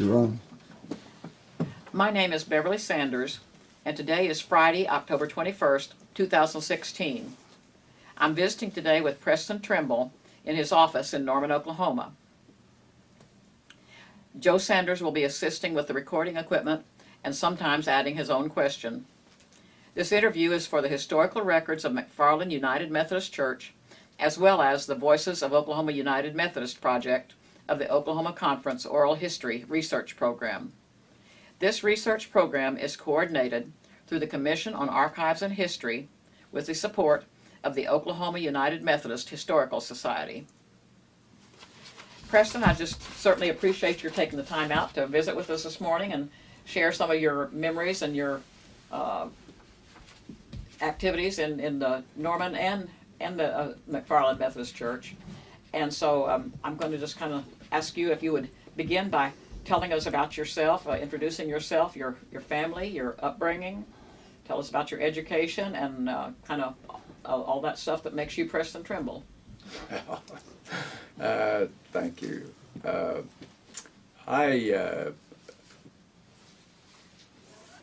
You're on. My name is Beverly Sanders, and today is Friday, October 21st, 2016. I'm visiting today with Preston Trimble in his office in Norman, Oklahoma. Joe Sanders will be assisting with the recording equipment and sometimes adding his own question. This interview is for the historical records of McFarland United Methodist Church, as well as the Voices of Oklahoma United Methodist Project of the Oklahoma Conference Oral History Research Program. This research program is coordinated through the Commission on Archives and History with the support of the Oklahoma United Methodist Historical Society. Preston, I just certainly appreciate your taking the time out to visit with us this morning and share some of your memories and your uh, activities in, in the Norman and, and the uh, McFarland Methodist Church. And so um, I'm going to just kind of ask you if you would begin by telling us about yourself, uh, introducing yourself, your, your family, your upbringing. Tell us about your education and uh, kind of all, all that stuff that makes you Preston Trimble. Uh, thank you. Uh, I uh,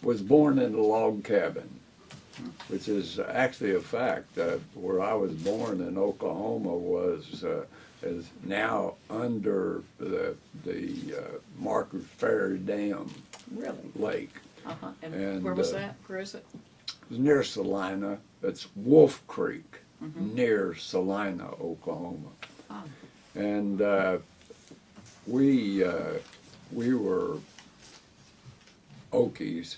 was born in a log cabin, which is actually a fact. Uh, where I was born in Oklahoma was uh, is now under the the uh, Ferry Dam Really? Lake. Uh-huh. And, And, where was uh, that? Where is it? It's near Salina. It's Wolf Creek, near Salina, Oklahoma. Ah. And uh, we uh, we were Okies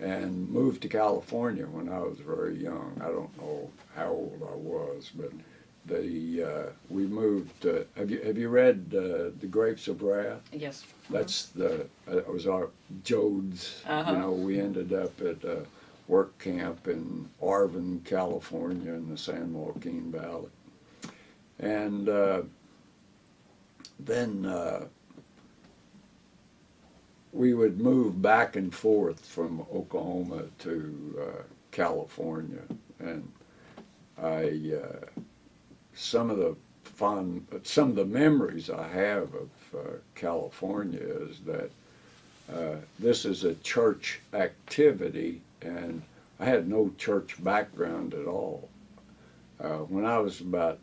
and moved to California when I was very young. I don't know how old I was, but the uh, we moved. Uh, have you have you read uh, The Grapes of Wrath? Yes. That's the uh, it was our Joads. Uh-huh. You know, we ended up at a work camp in Arvin, California, in the San Joaquin Valley, and uh, then uh, we would move back and forth from Oklahoma to uh, California, and I uh, some of the fun, some of the memories I have of uh, California is that uh, this is a church activity, and I had no church background at all. Uh, when I was about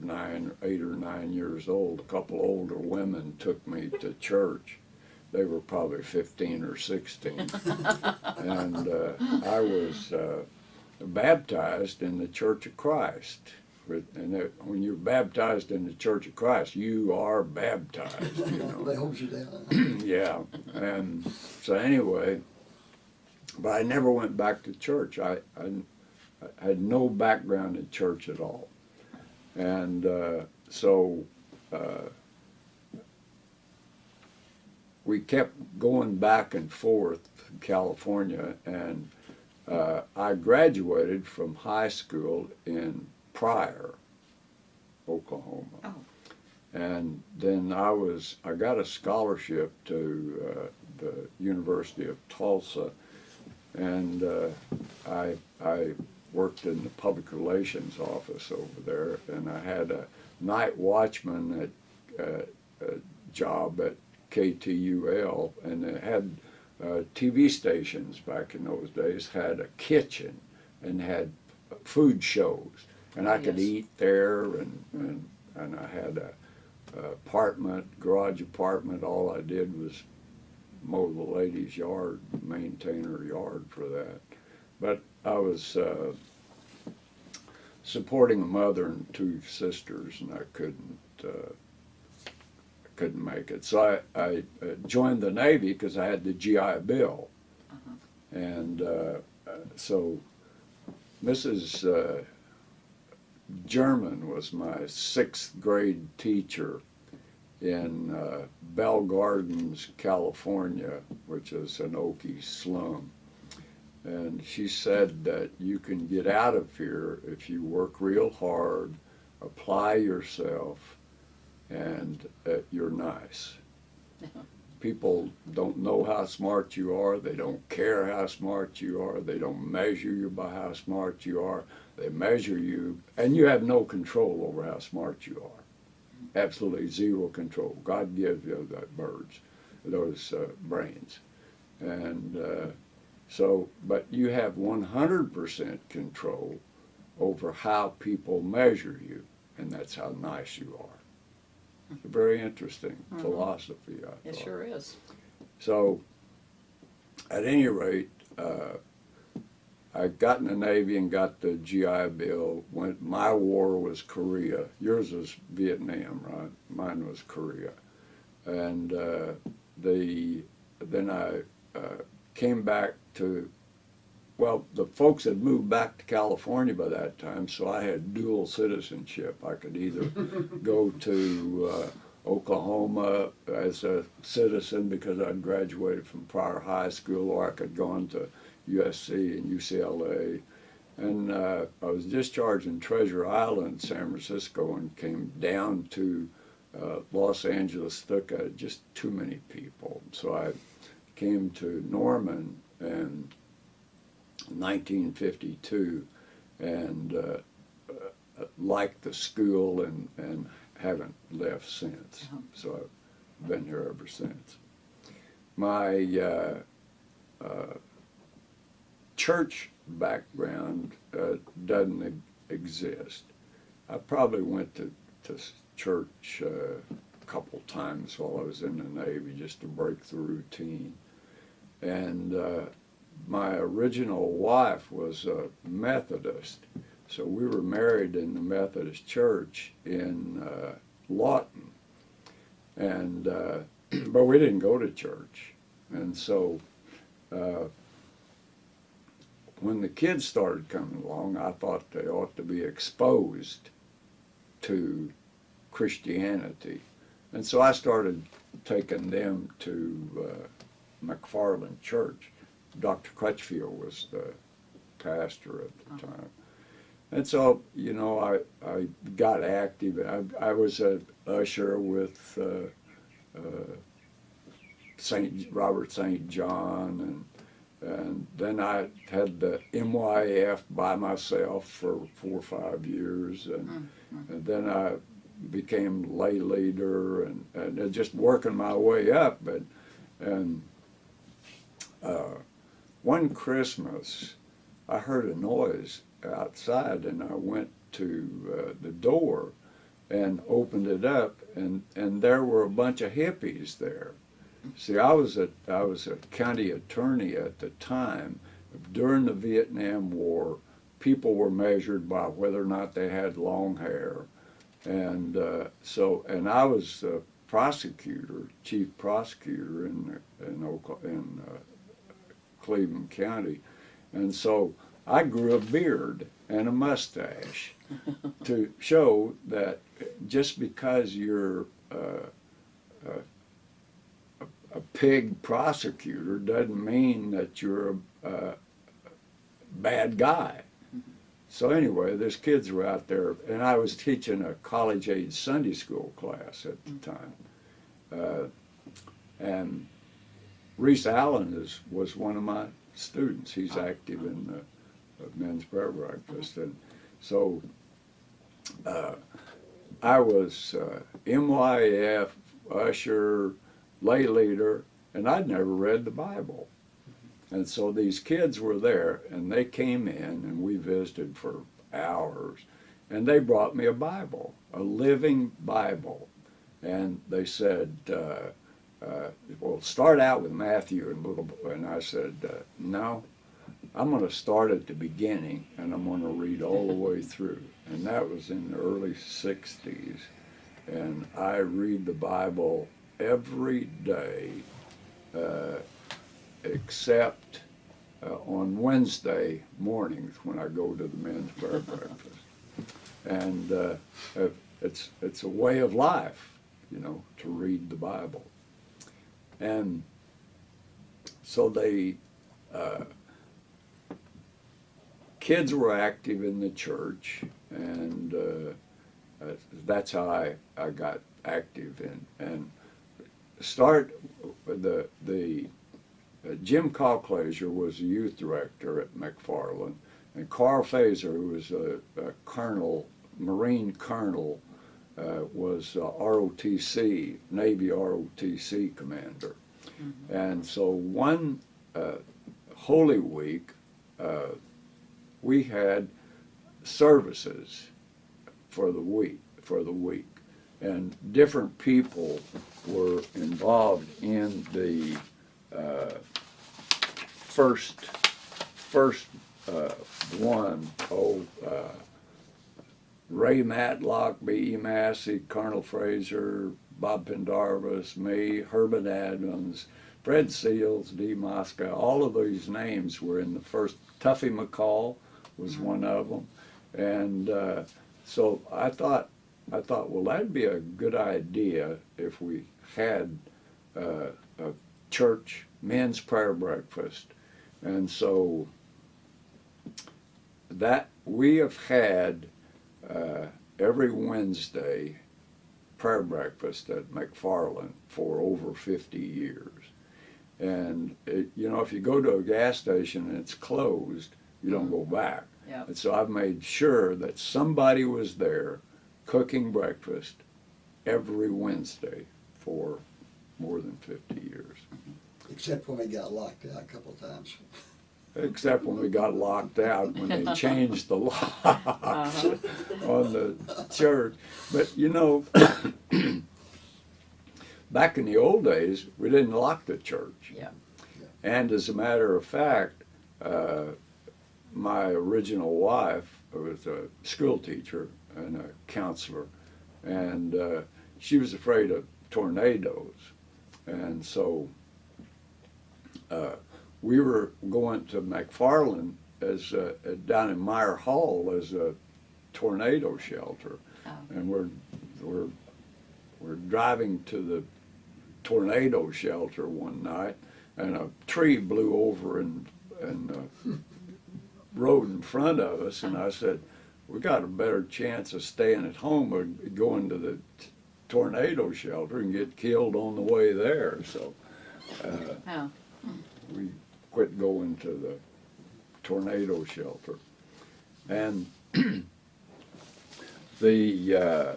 nine, eight or nine years old, a couple older women took me to church. They were probably 15 or 16. and uh, I was uh, baptized in the Church of Christ. And that, when you're baptized in the Church of Christ, you are baptized, you know. They hold you down. yeah, and so anyway, but I never went back to church. I, I, I had no background in church at all. And uh, so uh, we kept going back and forth to California, and uh, I graduated from high school in Pryor, Oklahoma. Oh. And then I was, I got a scholarship to uh, the University of Tulsa, and uh, I, I worked in the public relations office over there, and I had a night watchman at, uh, a job at KTUL, and it had uh, TV stations back in those days had a kitchen and had food shows, and I could Yes. eat there, and, and, and I had a apartment, garage apartment, all I did was mow the lady's yard, maintain her yard for that. But I was uh, supporting a mother and two sisters, and I couldn't uh, couldn't make it. So I, I uh, joined the Navy because I had the GI Bill, and uh, uh, so Mrs. German was my sixth grade teacher in uh, Bell Gardens, California, which is an Okie slum. And she said that you can get out of here if you work real hard, apply yourself, and uh, you're nice. People don't know how smart you are. They don't care how smart you are. They don't measure you by how smart you are. They measure you, and you have no control over how smart you are. Absolutely zero control. God gives you the birds. those uh, brains. And uh, so, but you have 100% control over how people measure you, and that's how nice you are. It's a very interesting Mhm. philosophy, I It thought. sure is. So, at any rate, uh, I got in the Navy and got the GI Bill. When my war was Korea. Yours was Vietnam, right? Mine was Korea. And uh, the then I uh, came back to. Well, the folks had moved back to California by that time, so I had dual citizenship. I could either go to uh, Oklahoma as a citizen because I'd graduated from Pryor High School, or I could go on to USC and UCLA. And uh, I was discharged in Treasure Island, San Francisco, and came down to uh, Los Angeles. Took uh, just too many people, so I came to Norman in 1952, and uh, uh, liked the school and and haven't left since. Uh-huh. So I've been here ever since. My uh, uh, church background uh, doesn't exist. I probably went to, to church uh, a couple times while I was in the Navy just to break the routine. And uh, my original wife was a Methodist, so we were married in the Methodist church in uh, Lawton. And, uh, but we didn't go to church. And so uh, when the kids started coming along, I thought they ought to be exposed to Christianity. And so I started taking them to uh, McFarland Church. Dr. Crutchfield was the pastor at the time. And so, you know, I, I got active. I, I was a usher with uh, uh, Saint Robert St. John, and and then I had the MYF by myself for four or five years, and, and then I became lay leader, and, and just working my way up. But and uh, one Christmas, I heard a noise outside, and I went to uh, the door and opened it up, and, and there were a bunch of hippies there. See, I was a I was a county attorney at the time. During the Vietnam War, people were measured by whether or not they had long hair, and uh, so and I was a prosecutor, chief prosecutor in in Oklahoma, in uh, Cleveland County, and so I grew a beard and a mustache to show that just because you're uh, a, pig prosecutor doesn't mean that you're a, a bad guy. So anyway, there's kids were out there, and I was teaching a college-age Sunday school class at the time, uh, and Reese Allen is was one of my students. He's active in the uh, men's prayer breakfast, and so uh, I was uh, MYF usher, lay leader, and I'd never read the Bible. And so these kids were there, and they came in, and we visited for hours, and they brought me a Bible, a living Bible, and they said. Uh, uh, well, start out with Matthew and little, and I said, uh, no, I'm going to start at the beginning and I'm going to read all the way through. And that was in the early 60s. And I read the Bible every day uh, except uh, on Wednesday mornings when I go to the men's prayer breakfast. And uh, it's, it's a way of life, you know, to read the Bible. And so they, uh, kids were active in the church, and uh, uh, that's how I, I got active in. And start the the uh, Jim Calclaser was the youth director at McFarland, and Carl Fazer, who was a, a colonel, Marine colonel, uh, was uh, ROTC, Navy ROTC commander. And so one uh, Holy Week, uh, we had services for the week, for the week. And different people were involved in the uh, first, first uh, one, oh, uh, Ray Matlock, B.E. Massey, Colonel Fraser, Bob Pendarvis, me, Herman Adams, Fred Seals, D. Moscow, all of these names were in the first. Tuffy McCall was one of them. And uh, so I thought, I thought, well, that'd be a good idea if we had uh, a church men's prayer breakfast. And so that we have had uh, every Wednesday prayer breakfast at McFarland for over 50 years. And, it, you know, if you go to a gas station and it's closed, you don't go back. Yeah. And so I've made sure that somebody was there cooking breakfast every Wednesday for more than 50 years. Except when we got locked out a couple of times. Except when we got locked out, when they changed the locks on the church. But you know, back in the old days, we didn't lock the church. Yeah. And as a matter of fact, uh, my original wife was a school teacher and a counselor, and uh, she was afraid of tornadoes. And so uh, we were going to McFarland as uh, down in Meyer Hall as a tornado shelter, Oh. and we're we're we're driving to the tornado shelter one night, and a tree blew over and and uh, road in front of us, and I said, "We got a better chance of staying at home or going to the t- tornado shelter and get killed on the way there." So uh, Oh. we quit going to the tornado shelter, and the. Uh,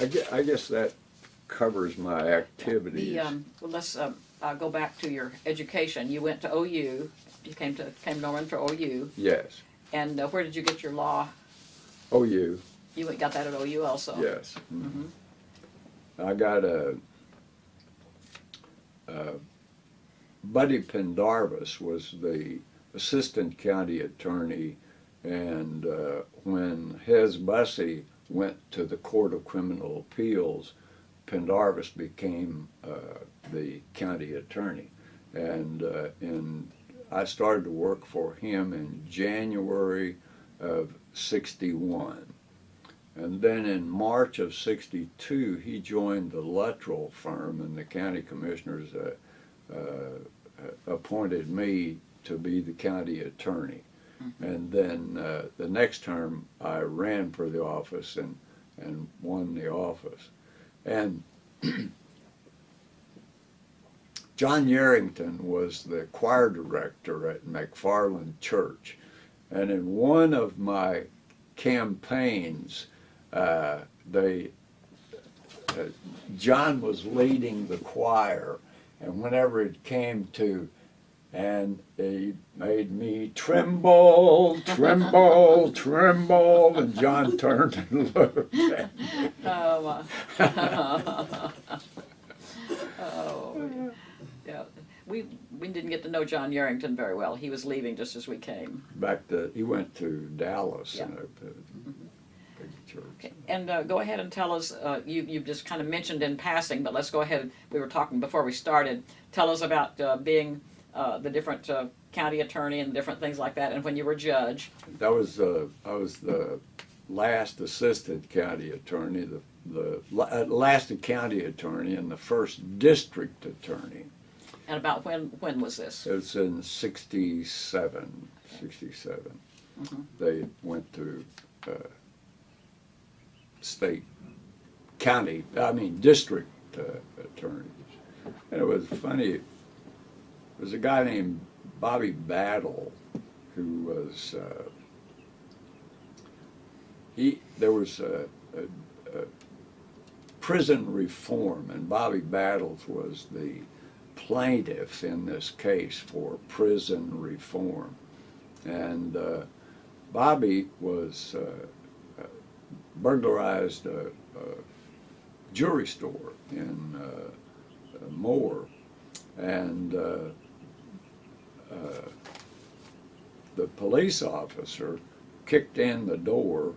I guess, I guess that covers my activities. The, um, well, let's, um, uh, go back to your education. You went to OU, you came to, came Norman for OU, Yes. and uh, where did you get your law? OU. you. Went, got that at OU also? Yes. Mhm. I got a, uh, Buddy Pendarvis was the assistant county attorney, and uh, when Hez Bussey went to the Court of Criminal Appeals, Pendarvis became uh, the county attorney. And uh, in, I started to work for him in January of 61. And then in March of '62, he joined the Luttrell firm, and the county commissioners uh, uh, appointed me to be the county attorney. And then uh, the next term, I ran for the office and and won the office. And John Yarrington was the choir director at McFarland Church, and in one of my campaigns, uh, they uh, John was leading the choir, and whenever it came to, and he made me tremble, tremble, tremble, and John turned and looked at me. Oh, uh, oh, yeah. We, we didn't get to know John Yarrington very well. He was leaving just as we came. Back to, he went to Dallas Yeah. in a, a church. Okay, and uh, go ahead and tell us, uh, you, you just kind of mentioned in passing, but let's go ahead, we were talking before we started. Tell us about uh, being uh, the different uh, county attorney and different things like that, and when you were judge. That was, uh, I was the last assistant county attorney, the, the uh, last county attorney and the first district attorney. And about when, when was this? It was in 67, 67. Mhm. They went to uh, state, county, I mean, district uh, attorneys. And it was funny, was a guy named Bobby Battle who was, uh, he, there was a uh, uh, prison reform, and Bobby Battles was the plaintiff in this case for prison reform. And uh, Bobby was uh, uh, burglarized a, a jewelry store in uh, uh, Moore, and uh, the police officer kicked in the door,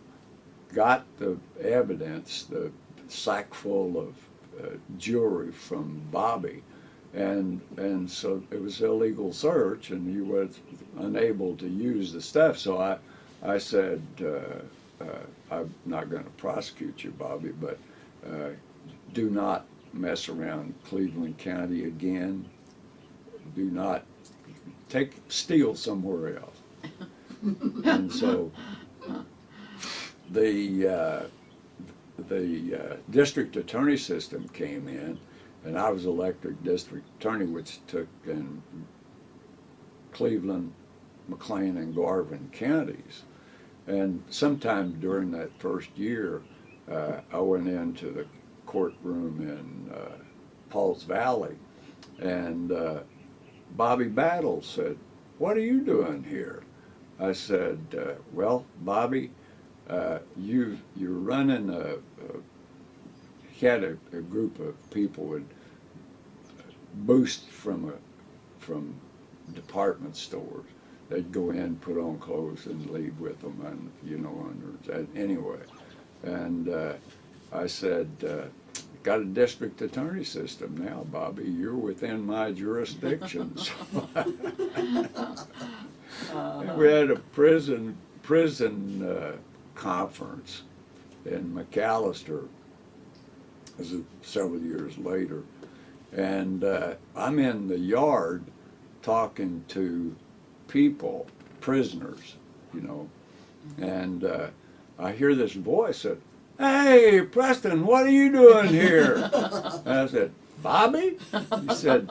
got the evidence, the sack full of uh, jewelry from Bobby, and and so it was illegal search, and he was unable to use the stuff. So I I said, uh, uh, I'm not going to prosecute you, Bobby, but uh, do not mess around Cleveland County again. Do not take steal somewhere else. and so the uh, the uh, district attorney system came in, and I was elected district attorney, which took in Cleveland, McClain, and Garvin counties. And sometime during that first year, uh, I went into the courtroom in uh, Pauls Valley, and uh, Bobby Battle said, "What are you doing here?" I said, uh, "Well, Bobby, uh, you you're running a, a he had a, a group of people would boost from a from department stores. They'd go in, put on clothes, and leave with them, and you know, and anyway. And uh, I said, uh, "Got a district attorney system now, Bobby. You're within my jurisdiction." So we had a prison prison uh, conference in McAlester. This is several years later, and uh, I'm in the yard talking to people, prisoners, you know, and uh, I hear this voice that, "Hey, Preston, what are you doing here?" and I said, "Bobby," he said.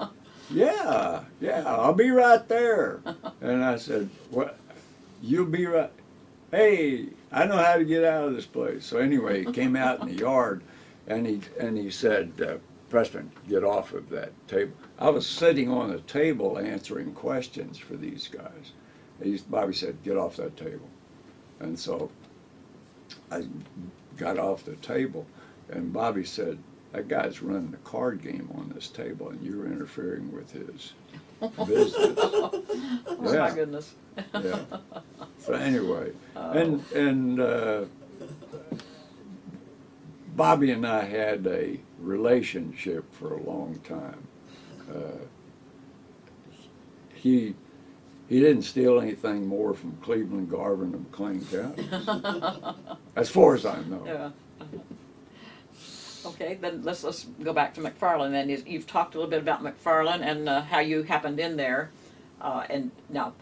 Yeah, yeah, I'll be right there. And I said, What? You'll be right. Hey, I know how to get out of this place. So anyway, he came out in the yard, and he and he said, uh, Preston, get off of that table. I was sitting on a table answering questions for these guys. He's, Bobby said, get off that table. And so I got off the table, and Bobby said, that guy's running a card game on this table, and you're interfering with his business. Oh my goodness. yeah. So anyway, and and uh, Bobby and I had a relationship for a long time. Uh, he he didn't steal anything more from Cleveland, Garvin, and McClain counties, as far as I know. Yeah. Okay, then let's, let's go back to McFarland then. You- You've talked a little bit about McFarland and uh, how you happened in there. Uh, and now,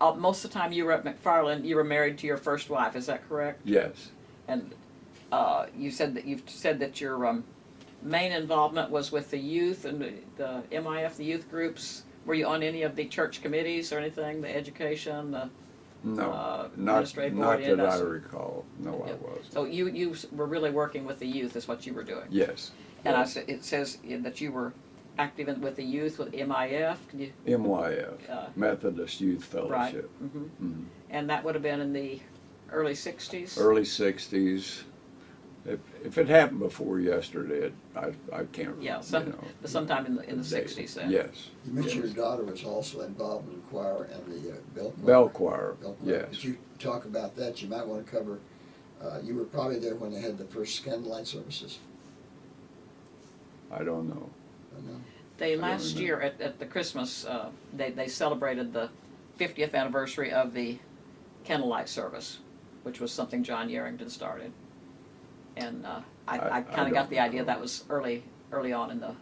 uh, most of the time you were at McFarland, you were married to your first wife, is that correct? Yes, And uh, you said that, you've said that your um, main involvement was with the youth and the- the MIF, the youth groups. Were you on any of the church committees or anything, the education, the, no, Uh, not not yeah, that I recall. No, I wasn't. so you, you were really working with the youth is what you were doing? Yes. And I, yes. s- it says that you were active in, with the youth, with MIF, can you, MYF, Uh, Methodist Youth right? Fellowship. mhm. Mhm. And that would have been in the early sixties? Early sixties. If, if it happened before yesterday, it, I, I can't, you Yeah, some, know. sometime in the, in the date. sixties then? Yes. You mentioned your daughter was also involved in the choir and the uh, bell choir. Bell choir, Bell choir. yes. Could you talk about that? You might want to cover, uh, you were probably there when they had the first candlelight services. I don't know. I know. They, last year at, at the Christmas, uh, they, they celebrated the fiftieth anniversary of the candlelight service, which was something John Yarrington started. And, uh, I, I- I I kinda got the idea recall. that was early, early on in the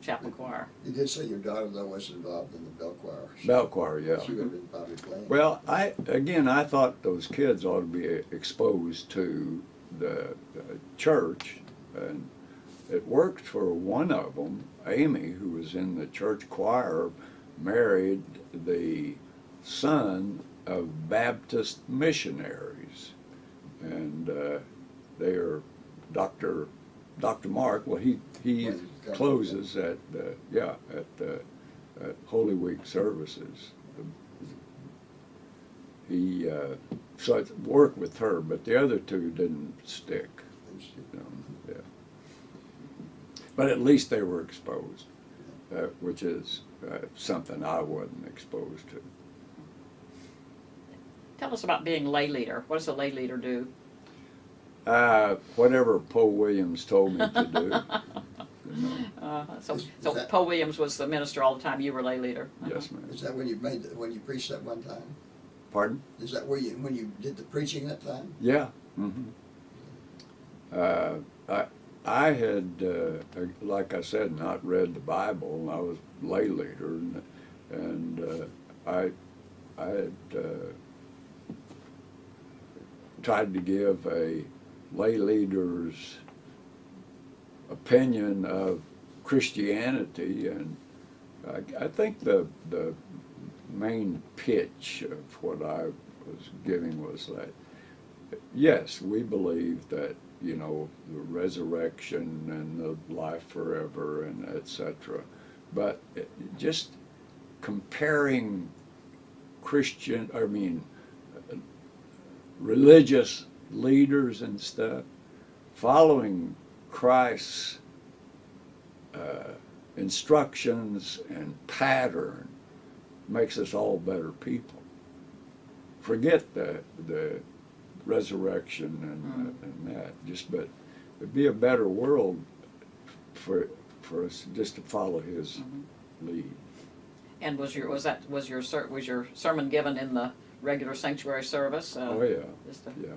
chapel choir. You did say your daughter though was involved in the bell choir. so Bell choir, yeah. She would have been probably playing. Well, I, again, I thought those kids ought to be exposed to the uh, church, and it worked for one of them. Amy, who was in the church choir, married the son of Baptist missionaries, and uh, they are Dr. Dr. Mark. Well, he he Well, he's got- closes at uh, yeah at uh, at Holy Week services. He uh, so I worked with her, but the other two didn't stick. You know, yeah. But at least they were exposed, uh, which is uh, something I wasn't exposed to. Tell us about being lay leader. What does a lay leader do? Uh, whatever Poe Williams told me to do. you know. Uh, so, Is- is so that- Poe Williams was the minister all the time. You were lay leader. Uh-huh. Yes, ma'am. Is that when you made, the- when you preached that one time? Pardon? Is that where you, when you did the preaching that time? Yeah. Mm -hmm. Uh, I I had, uh, like I said, not read the Bible, and I was lay leader, and, and uh, I I had uh, tried to give a lay leader's opinion of Christianity, and I, I think the the main pitch of what I was giving was that yes, we believe that you know the resurrection and the life forever and etc. But just comparing Christian, I mean, religious leaders and stuff, following Christ's uh, instructions and pattern makes us all better people. Forget the the resurrection and, and that. Just but it'd be a better world for for us just to follow his lead. And was your was that was your was your sermon given in the regular sanctuary service? Uh, oh yeah, yeah.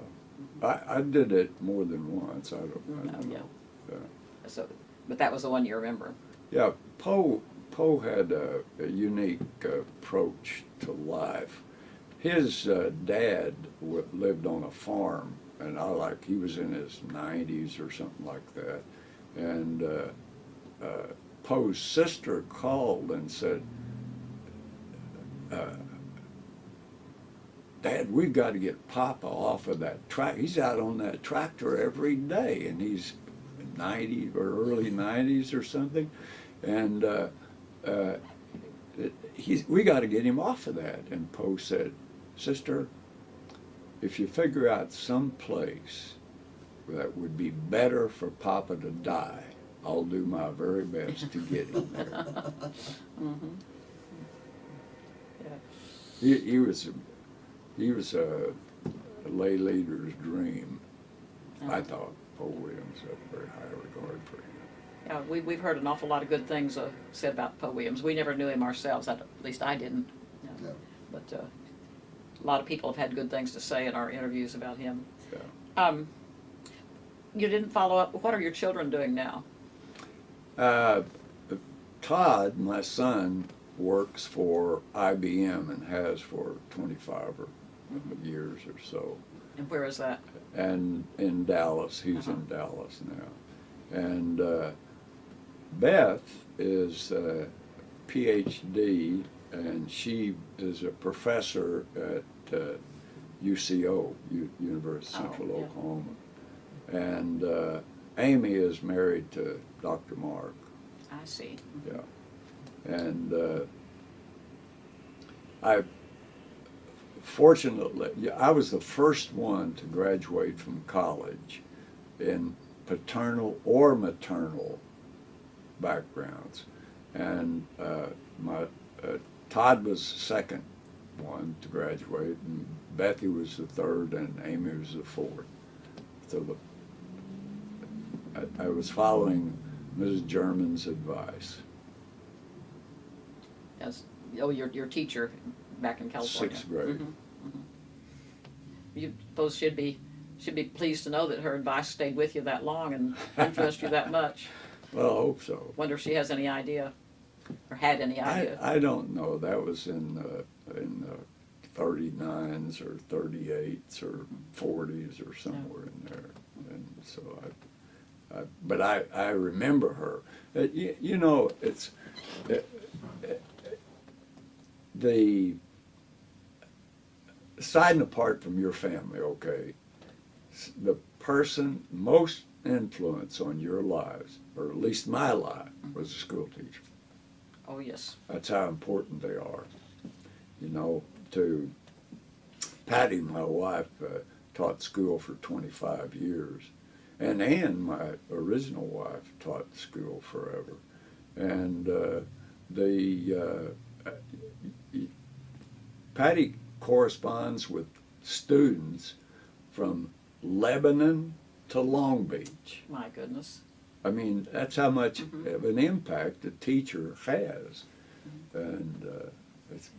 I, I did it more than once. I don't, I don't oh, yeah. know. Yeah. So, but that was the one you remember. Yeah, Poe Poe had a, a unique uh, approach to life. His uh, dad w- lived on a farm, and I like he was in his nineties or something like that. And uh, uh, Poe's sister called and said, uh, "Dad, we've got to get Papa off of that track. He's out on that tractor every day, and he's 90 or early 90s or something, and uh, uh, he's, we got to get him off of that. And Poe said, Sister, if you figure out some place that would be better for Papa to die, I'll do my very best to get him there. Mm-hmm. Yeah. he, he was, he was a, a lay leader's dream. I Uh-huh. thought Poe Williams had very high regard for him. Yeah, we, we've heard an awful lot of good things uh, said about Poe Williams. We never knew him ourselves, I, at least I didn't. you know. No. But uh, a lot of people have had good things to say in our interviews about him. Yeah. Um, you didn't follow up. What are your children doing now? Uh, Todd, my son, works for IBM and has for 25 or years or so. And where is that? And in Dallas, he's Uh-huh. in Dallas now. And uh, Beth is a PhD, and she is a professor at uh, UCO, U- University of Oh, Central yeah. Oklahoma. And uh, Amy is married to Dr. Mark. I see. Yeah. And uh, I, fortunately, I was the first one to graduate from college in paternal or maternal backgrounds. And uh, my uh, Todd was the second one to graduate, and Bethy was the third, and Amy was the fourth. So the, I, I was following Mrs. German's advice. As, oh, your, your teacher back in California. Sixth grade. Mhm, mhm. You both should be, should be pleased to know that her advice stayed with you that long and influenced you that much. Well, I hope so. Wonder if she has any idea, or had any I, idea. I don't know. That was in uh, in the 39s or 38s or 40s or somewhere in there. And so I, I but I, I remember her. Uh, you, you know, it's uh, uh, the aside and apart from your family, okay. The person most influence on your lives, or at least my life, was a school teacher. Oh, yes. That's how important they are. You know, to Patty, my wife, uh, taught school for 25 years. And Ann, my original wife, taught school forever. And uh, the uh, Patty corresponds with students from Lebanon to Long Beach. My goodness. I mean, that's how much Mhm. of an impact a teacher has, and uh, it's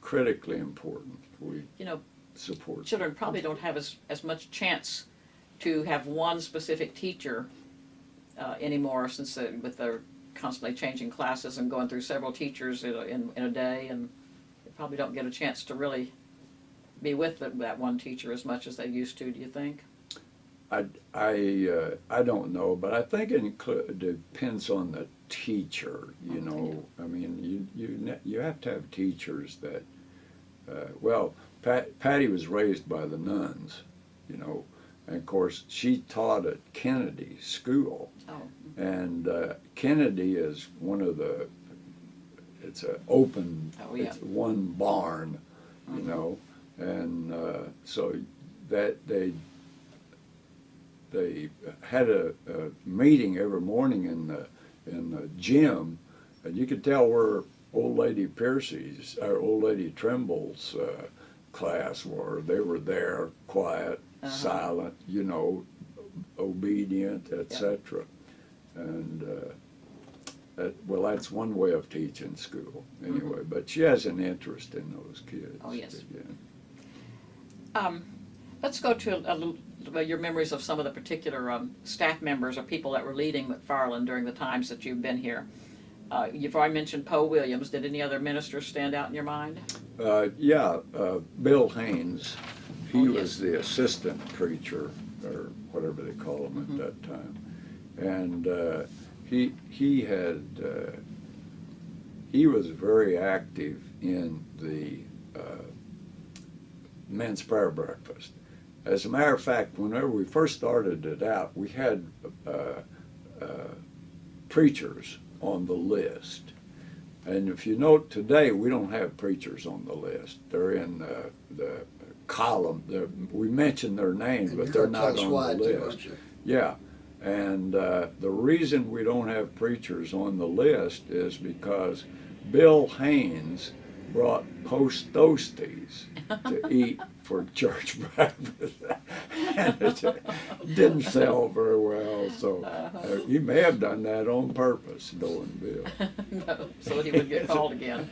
critically important. We You know, support. children probably don't have as, as much chance to have one specific teacher uh, anymore since uh, with their constantly changing classes and going through several teachers in a, in, in a day and probably don't get a chance to really be with the, that one teacher as much as they used to, do you think? I I uh, I don't know, but I think it depends on the teacher. You Okay. know, I mean, you you you have to have teachers that. Uh, well, Pat, Patty was raised by the nuns, you know, and of course she taught at Kennedy School. Oh, And uh, Kennedy is one of the, it's an open, Oh, yeah. it's one barn, you Mhm. know, and uh, so that they, they had a, a meeting every morning in the, in the gym, and you could tell where old lady Piercy's, or old lady Trimble's uh, class were. They were there, quiet, Uh-huh. silent, you know, obedient, etc. And uh, that, well, that's one way of teaching school, anyway. But she has an interest in those kids. Mm-hmm. Oh, yes. Yeah. Um, let's go to a, well, your memories of some of the particular um, staff members or people that were leading McFarland during the times that you've been here. Uh, you've already mentioned Poe Williams. Did any other ministers stand out in your mind? Uh, yeah, uh, Bill Haynes, he Oh, yes. was the assistant preacher, or whatever they call him Mhm. at that time. And uh, he, he had, uh, he was very active in the uh, men's prayer breakfast. As a matter of fact, whenever we first started it out, we had uh, uh, preachers on the list. And if you note today, we don't have preachers on the list. They're in the, the column. They're, we mention their names, And but they're not on the list. Yeah, and uh, the reason we don't have preachers on the list is because Bill Haynes brought post toasties to eat for church breakfast, and it didn't sell very well. So uh, he may have done that on purpose, knowing Bill. no, so that he would get called again.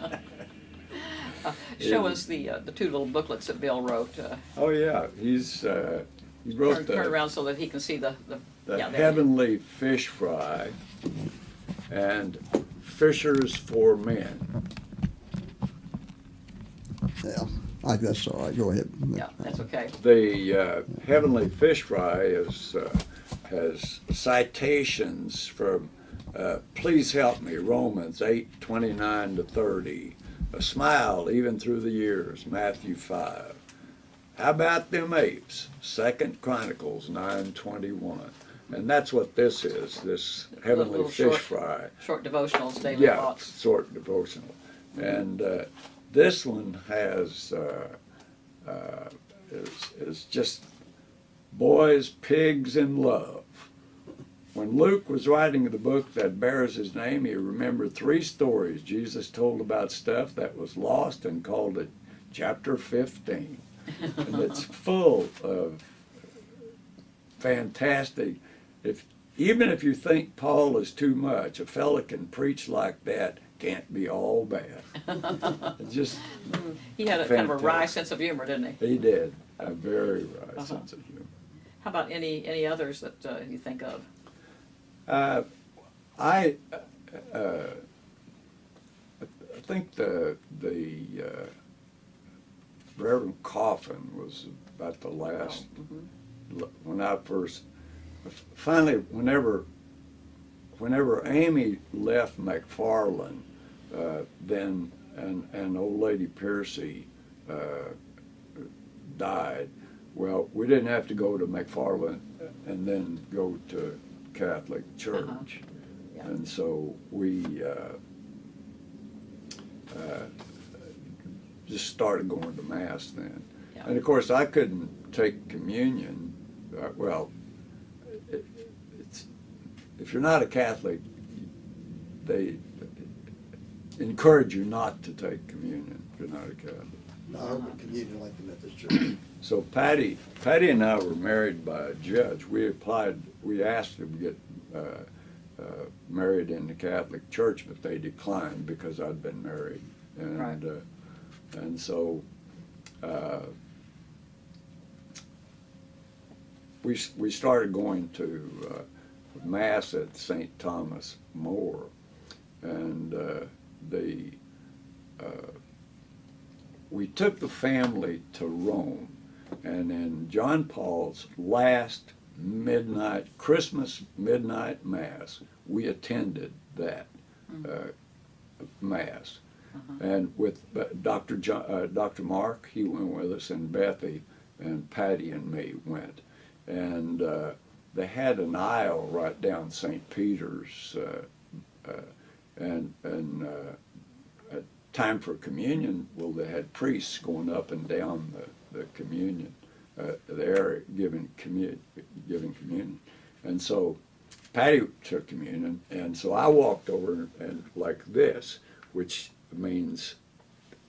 Uh, show us the uh, the two little booklets that Bill wrote. Uh, Oh yeah, he's uh, he wrote turn, the, turn around so that he can see the the, the yeah, there. heavenly fish fry and fishers for men. Yeah, I guess all right, go ahead. Yeah, that's okay. The uh, Heavenly Fish Fry is, uh, has citations from, uh, please help me, Romans 8, 29 to 30. A smile even through the years, Matthew 5. How about them apes? Second Chronicles 9, 21. And that's what this is, this Heavenly Fish short- Fry. Short devotionals, daily Yeah, thoughts. short devotional. And uh, this one has, uh, uh, is, is just boys, pigs, and love. When Luke was writing the book that bears his name, he remembered three stories Jesus told about stuff that was lost and called it chapter 15. and it's full of fantastic. If even if you think Paul is too much, a fella can preach like that can't be all bad. Just He had a kind of a wry sense of humor, didn't he? he did a very wry Uh-huh. sense of humor. How about any any others that uh, you think of? Uh, I uh, I think the the uh, Reverend Coffin was about the last Mhm. when I first finally whenever whenever Amy left McFarland, uh, then and and old lady Piercy uh, died, Well, we didn't have to go to McFarland and then go to Catholic Church. Uh-huh. Yeah. And so we uh, uh, just started going to Mass then. Yeah. And of course, I couldn't take communion. Uh, well, if you're not a Catholic, they encourage you not to take communion if you're not a Catholic. Not communion like the Methodist Church. So Patty, Patty and I were married by a judge. We applied, we asked to get uh, uh, married in the Catholic Church, but they declined because I'd been married. And, Right. uh, and so uh, we, we started going to uh, Mass at St. Thomas More. And uh, the, uh, we took the family to Rome. And in John Paul's last midnight, Christmas midnight mass, we attended that uh, mass. And with Dr. Jo- uh, Dr. Mark, he went with us, and Bethy and Patty and me went. And uh, they had an aisle right down St. Peter's, uh, uh, and and uh, at time for communion, well, they had priests going up and down the, the communion, uh, there giving communion, giving communion, and so Patty took communion, and so I walked over and like this, which means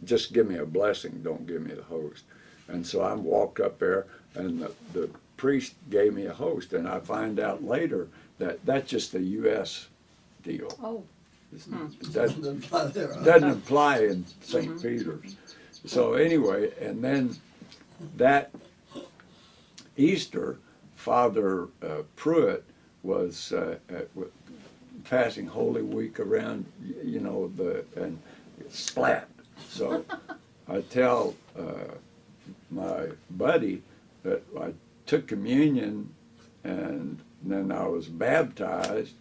just give me a blessing, don't give me the host. And so I walked up there, and the, the priest gave me a host, and I find out later that that's just a U.S. deal. Oh, It doesn't- Doesn't apply there, huh? doesn't apply in St. Peter's. So anyway, and then that Easter, Father uh, Pruitt was uh, at, w- passing Holy Week around, you know, the and splat. So I tell uh, my buddy that I took communion and then I was baptized.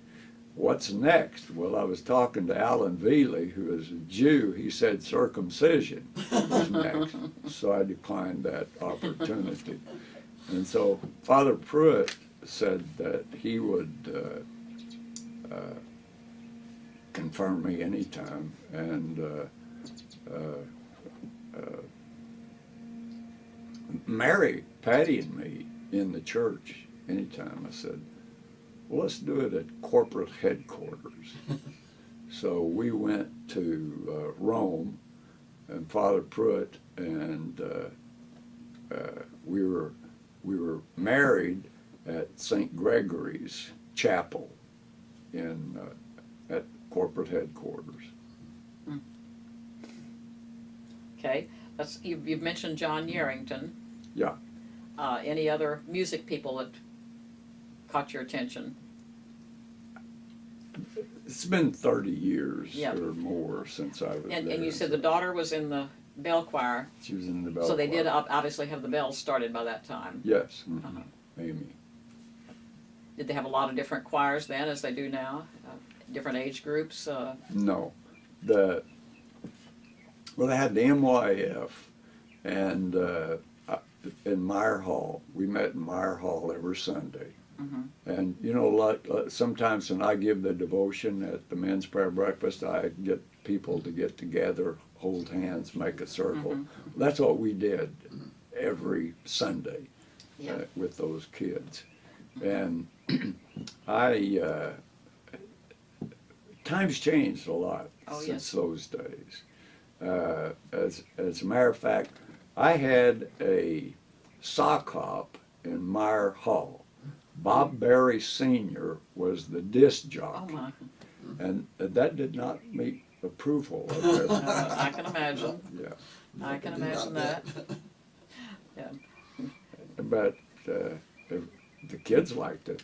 What's next? Well, I was talking to Alan Veely, who is a Jew. He said circumcision was next. So I declined that opportunity. And so Father Pruitt said that he would uh, uh, confirm me anytime. And uh, uh, uh, marry Patty and me in the church anytime. I said, well, let's do it at corporate headquarters. so we went to uh, Rome, and Father Pruitt and uh, uh, we were we were married at St. Gregory's Chapel in uh, at corporate headquarters. okay. That's, you've, you've mentioned John Yerington. Yeah. Uh, any other music people that caught your attention? It's been 30 years Yeah. or more since I was And, there. and you said the daughter was in the bell choir, she was in the bell so they did choir. ob- obviously have the bells started by that time. Yes, Uh-huh. Amy. Did they have a lot of different choirs then, as they do now? Uh, different age groups? Uh, No, the well, they had the MYF, and uh, in Meyer Hall. We met in Meyer Hall every Sunday. Mhm. And you know, like uh, sometimes when I give the devotion at the men's prayer breakfast, I get people to get together, hold hands, make a circle. That's what we did every Sunday Yeah. uh, with those kids. And I, uh, times changed a lot Oh, since yes. those days. Uh, as, as a matter of fact, I had a sock hop in Meyer Hall. Bob Barry Sr. was the disc oh jockey, my, and that did not meet approval of their, uh, I can imagine. yeah. I can imagine bet. that. But uh, the, the kids liked it.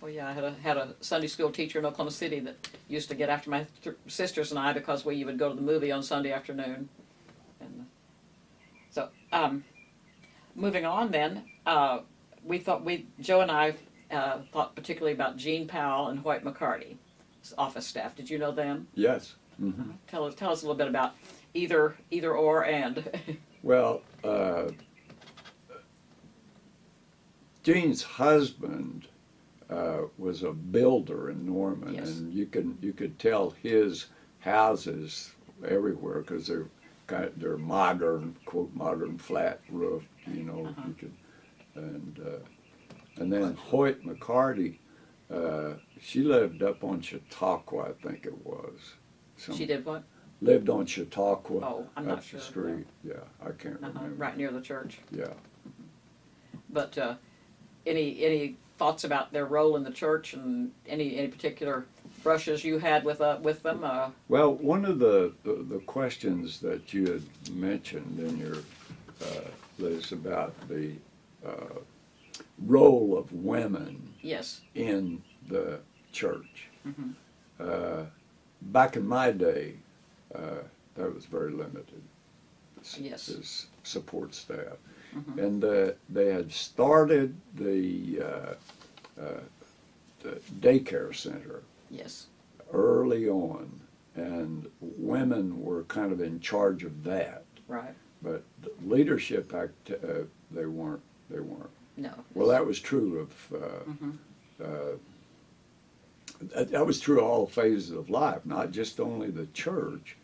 Well, yeah, I had a, had a Sunday school teacher in Oklahoma City that used to get after my th- sisters and I because we would go to the movie on Sunday afternoon. And uh, so, um, moving on then, uh, we thought we, Joe and I, uh, thought particularly about Jean Powell and Hoyt McCarty, office staff. Did you know them? Yes. hmm Tell us, tell us a little bit about either, either or and. Well, uh, Jean's husband uh, was a builder in Norman, Yes. and you can you could tell his houses everywhere because they're kind of, they're modern, quote modern flat roof. You know, Uh-huh. you could, and uh, and then Hoyt McCarty, uh, she lived up on Chautauqua, I think it was. Some- She did what? lived on Chautauqua. Oh, I'm not sure, the street. Yeah, I can't Uh-huh, remember. right near the church. Yeah. But uh, any any thoughts about their role in the church and any any particular brushes you had with uh, with them? Uh, Well, one of the, the, the questions that you had mentioned in your, uh, Liz, about the uh, role of women yes. in the church. Mhm. Uh, back in my day, uh, that was very limited. Yes. as support staff. Mhm. And uh, they had started the, uh, uh, the daycare center Yes. early on, and women were kind of in charge of that. Right. But the leadership act, uh, they weren't. They weren't. No. Well, that was true of. Uh, Mhm. uh, that, that was true of all phases of life, not just only the church,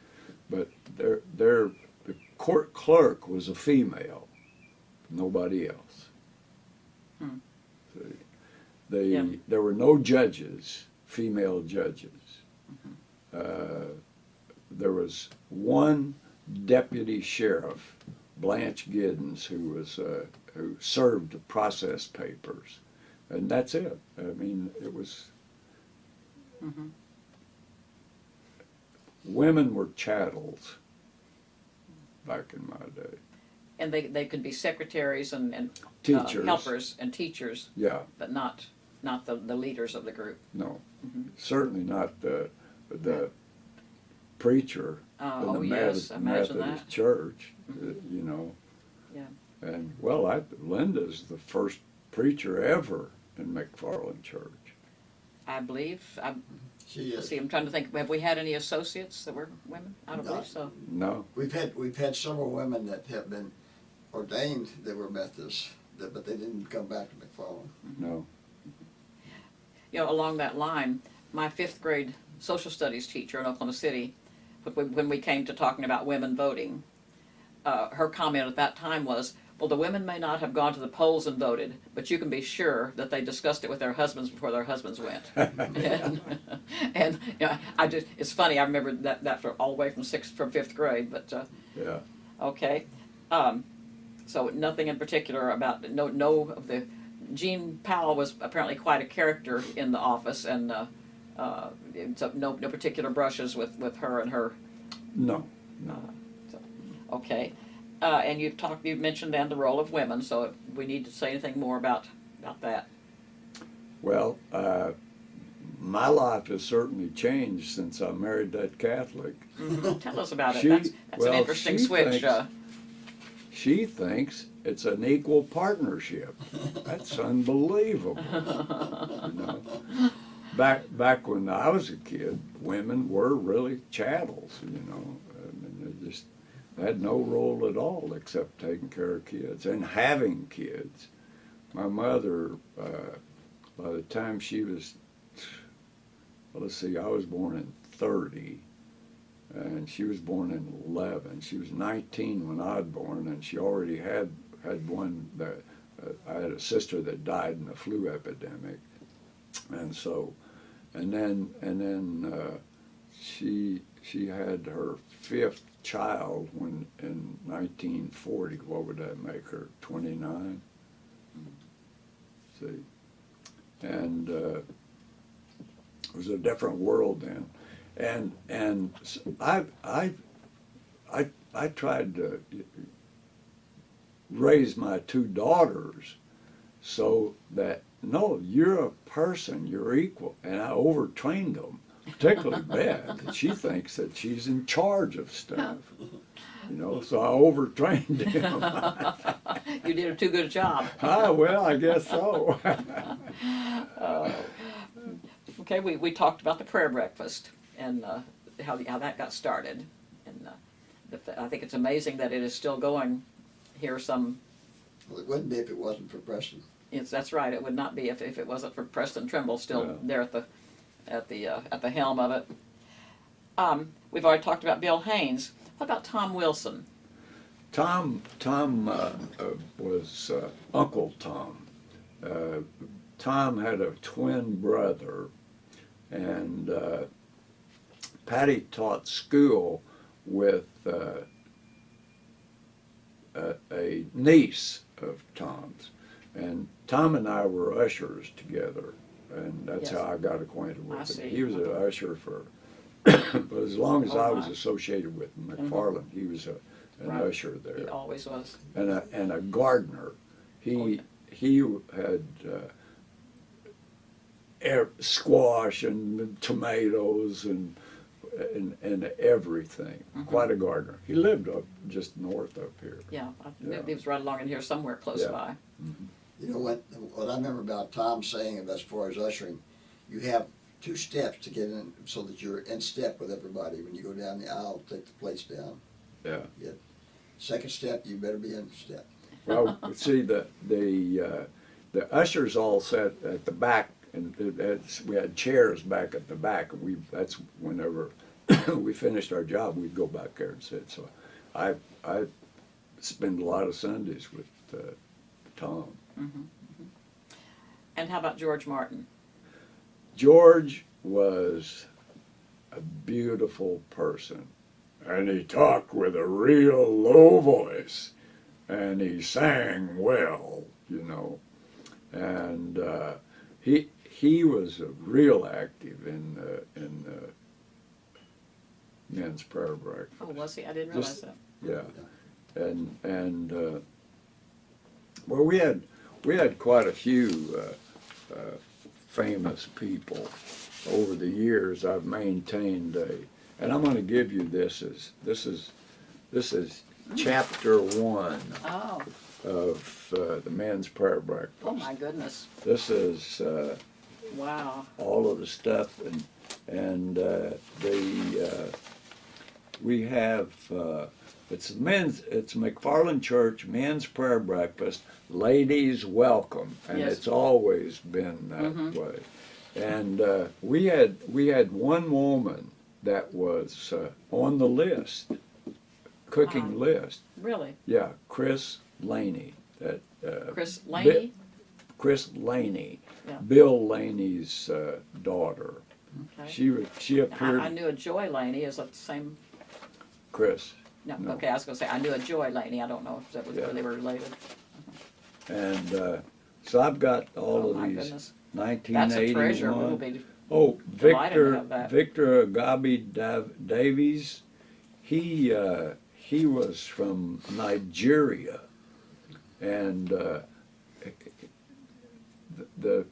but their their the court clerk was a female, nobody else. Hmm. They Yeah. there were no judges, female judges. Uh, there was one deputy sheriff, Blanche Giddens, who was uh, who served the process papers, and that's it. I mean, it was Mhm. women were chattels back in my day. And they they could be secretaries and and uh, Teachers, helpers and teachers, yeah, but not not the, the leaders of the group. no, Mhm. certainly not the the preacher Uh, in the oh yes, Methodist, imagine Methodist that. church, uh, Mhm. you know. Yeah. And well, I, Linda's the first preacher ever in McFarland Church. I believe. I She is. see. I'm trying to think. Have we had any associates that were women? I don't No. believe so. No, We've had, we've had several women that have been ordained that were Methodists, that- but they didn't come back to McFarland. no. You know, along that line, my fifth grade social studies teacher in Oklahoma City, when we, came to talking about women voting, uh, her comment at that time was, well, the women may not have gone to the polls and voted, but you can be sure that they discussed it with their husbands before their husbands went. and, and you know, I just, it's funny, I remember that, that for all the way from sixth, from fifth grade, but, uh, Yeah. Okay, um, so nothing in particular about, no, no of the, Jean Powell was apparently quite a character in the office and, uh, uh, so no, no particular brushes with, with her and her, No. No. okay. Uh, and you've talked, you've mentioned then the role of women, so if we need to say anything more about, about that. Well, uh, my life has certainly changed since I married that Catholic. Tell us about it, She- that's, that's an interesting switch, thinks- uh, She thinks it's an equal partnership. That's unbelievable. you know? Back back when I was a kid, women were really chattels. You know, I mean, they just had no role at all except taking care of kids and having kids. My mother, uh, by the time she was, well, let's see, I was born in thirty and she was born in 11. She was 19 when I was born, and she already had had one uh, I had a sister that died in a flu epidemic, and so, and then and then uh, she she had her fifth child when in 1940. What would that make her? 29. See, and uh, it was a different world then and and I I I I tried to raise my two daughters so that no, you're a person, you're equal, and I overtrained them, particularly Beth. that she thinks that she's in charge of stuff, you know. So I overtrained him. you did a too good job. ah, well, I guess so. Okay, we, we talked about the prayer breakfast and uh, how, how that got started. And uh, the, I think it's amazing that it is still going here some, Well, it wouldn't be if it wasn't for Preston. Yes, that's right. It would not be if, if it wasn't for Preston Trimble still Yeah. there at the at the uh, at the helm of it. Um, we've already talked about Bill Haynes. What about Tom Wilson? Tom, Tom uh, uh, was uh, Uncle Tom. Uh, Tom had a twin brother, and uh, Patty taught school with uh, a, a niece of Tom's, and Tom and I were ushers together, and that's Yes. how I got acquainted with I him. see. He was an usher for, but as long as Oh, I was my. associated with McFarland, he was a, an Right. usher there He always was. and a, and a gardener. He Oh, yeah. he had uh, air, squash and tomatoes and and, and everything. Mm-hmm. Quite a gardener. He lived up just north up here. Yeah, Yeah. he was right along in here somewhere close Yeah. by. You know what, what I remember about Tom saying as far as ushering, you have two steps to get in so that you're in step with everybody. When you go down the aisle, take the plates down. Yeah. Second step, you better be in step. Well, see the the uh, the ushers all sat at the back, and it, it's, we had chairs back at the back, and we that's whenever we finished our job, we'd go back there and sit. So, I I spend a lot of Sundays with uh, Tom. And how about George Martin? George was a beautiful person, and he talked with a real low voice, and he sang well, you know, and uh, he he was a real active in uh, in men's prayer breakfast. Oh, was he? I didn't realize Just- that. Yeah, and and uh, well, we had we had quite a few uh, uh, famous people over the years. I've maintained a, and I'm going to give you this as this is this is chapter one Oh, of uh, the men's prayer breakfast. oh my goodness! This is uh, Wow. all of the stuff and and uh, the uh, we have uh, it's men's it's McFarland Church men's prayer breakfast ladies welcome and Yes. it's always been that Mhm. way and uh, we had we had one woman that was uh, on the list cooking list Really, yeah Chris Laney that uh, Chris Laney? Chris Laney, Yeah. Bill Laney's uh, daughter. Okay. She she I, appeared. I knew a Joy Laney. Is that the same? Chris, No. No. Okay, I was going to say I knew a Joy Laney. I don't know if that was Yeah. really related. and uh, so I've got all oh of my these goodness, that's a treasure. We'll 1981. be Oh, delighted to Victor have that. Victor Agabi Dav- Davies. He uh, he was from Nigeria, and uh, the, the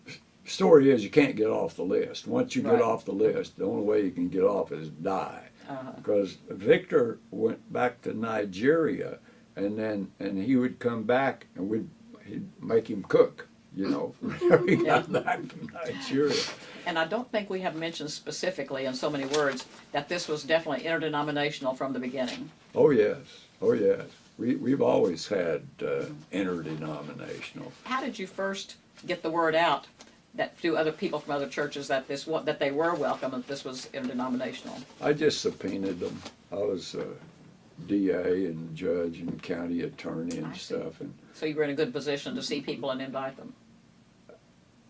story is you can't get off the list. Once you Right. get off the list, the only way you can get off is die. Uh, because Victor went back to Nigeria, and then and he would come back and we'd he'd make him cook, you know, whenever he got back from Nigeria. And I don't think we have mentioned specifically in so many words that this was definitely interdenominational from the beginning. Oh yes, oh yes. We we've always had uh, interdenominational. How did you first get the word out that to other people from other churches that this wa- that they were welcome and this was interdenominational? I just subpoenaed them. I was a DA and judge and county attorney and I see. stuff, and So you were in a good position to see people and invite them.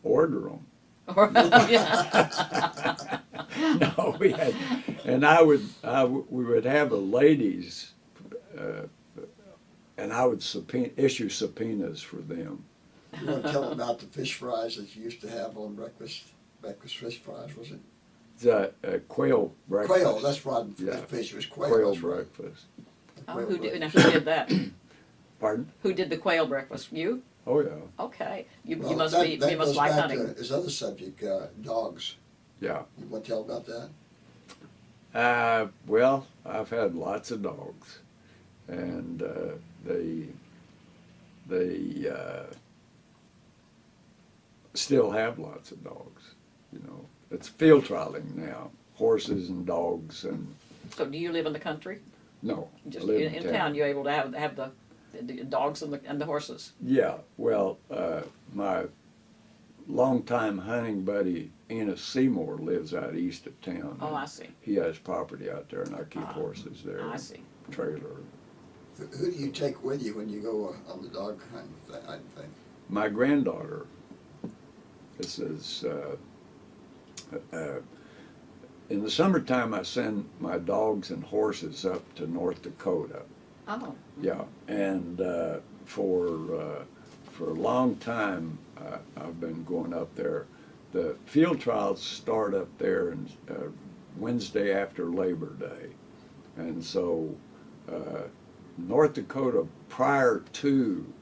order them. Or- yeah. no, we had, and I would, I w- we would have a ladies, uh, and I would subpoena, issue subpoenas for them. You want to tell them about the fish fries that you used to have on breakfast? Breakfast fish fries, was it? The uh, quail breakfast. Quail, that's right. Yeah. The fish was quail. quail that's right. breakfast. Oh, Quail who did, now, who did that? Pardon? Who did the quail breakfast? You? Oh yeah, Okay. You, you must that- be. that you must goes like back to hunting. His other subject, uh, dogs. yeah. You want to tell about that? Uh, well, I've had lots of dogs, and uh, they they uh, still have lots of dogs. You know, it's field trialing now, horses and dogs, and So do you live in the country? no, Just I live in, in town, you're able to have have the, the dogs and the and the horses. Yeah, well, uh, my longtime hunting buddy, Enos Seymour, lives out east of town. Oh, I see. He has property out there, and I keep Ah, horses there. I see. Trailer. Who who do you take with you when you go uh, on the dog hunt? thi- hunting thing? My granddaughter. This is. Uh, uh, in the summertime, I send my dogs and horses up to North Dakota. Oh. Yeah, and uh, for uh, for a long time, uh, I've been going up there. The field trials start up there on uh, Wednesday after Labor Day, and so uh, North Dakota, prior to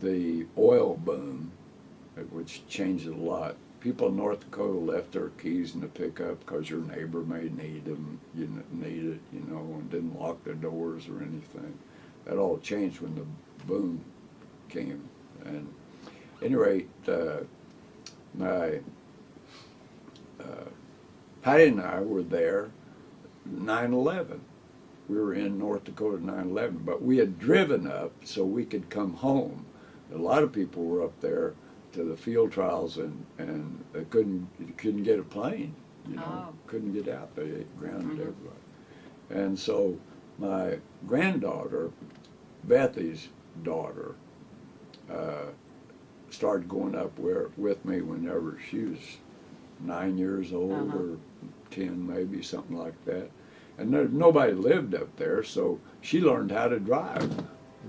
the oil boom, uh, which changed a lot, people in North Dakota left their keys in the pickup because your neighbor may need them, you need it, you know, and didn't lock their doors or anything. That all changed when the boom came. And at any rate, uh, my uh, Patty and I were there 9/11. We were in North Dakota 9/11, but we had driven up so we could come home. A lot of people were up there to the field trials and and they couldn't couldn't get a plane. You know, Oh. couldn't get out. They grounded Mhm. everybody. And so my granddaughter, Bethy's daughter, uh, started going up where, with me whenever she was nine years old Uh-huh. or ten, maybe something like that. And there, nobody lived up there, so she learned how to drive.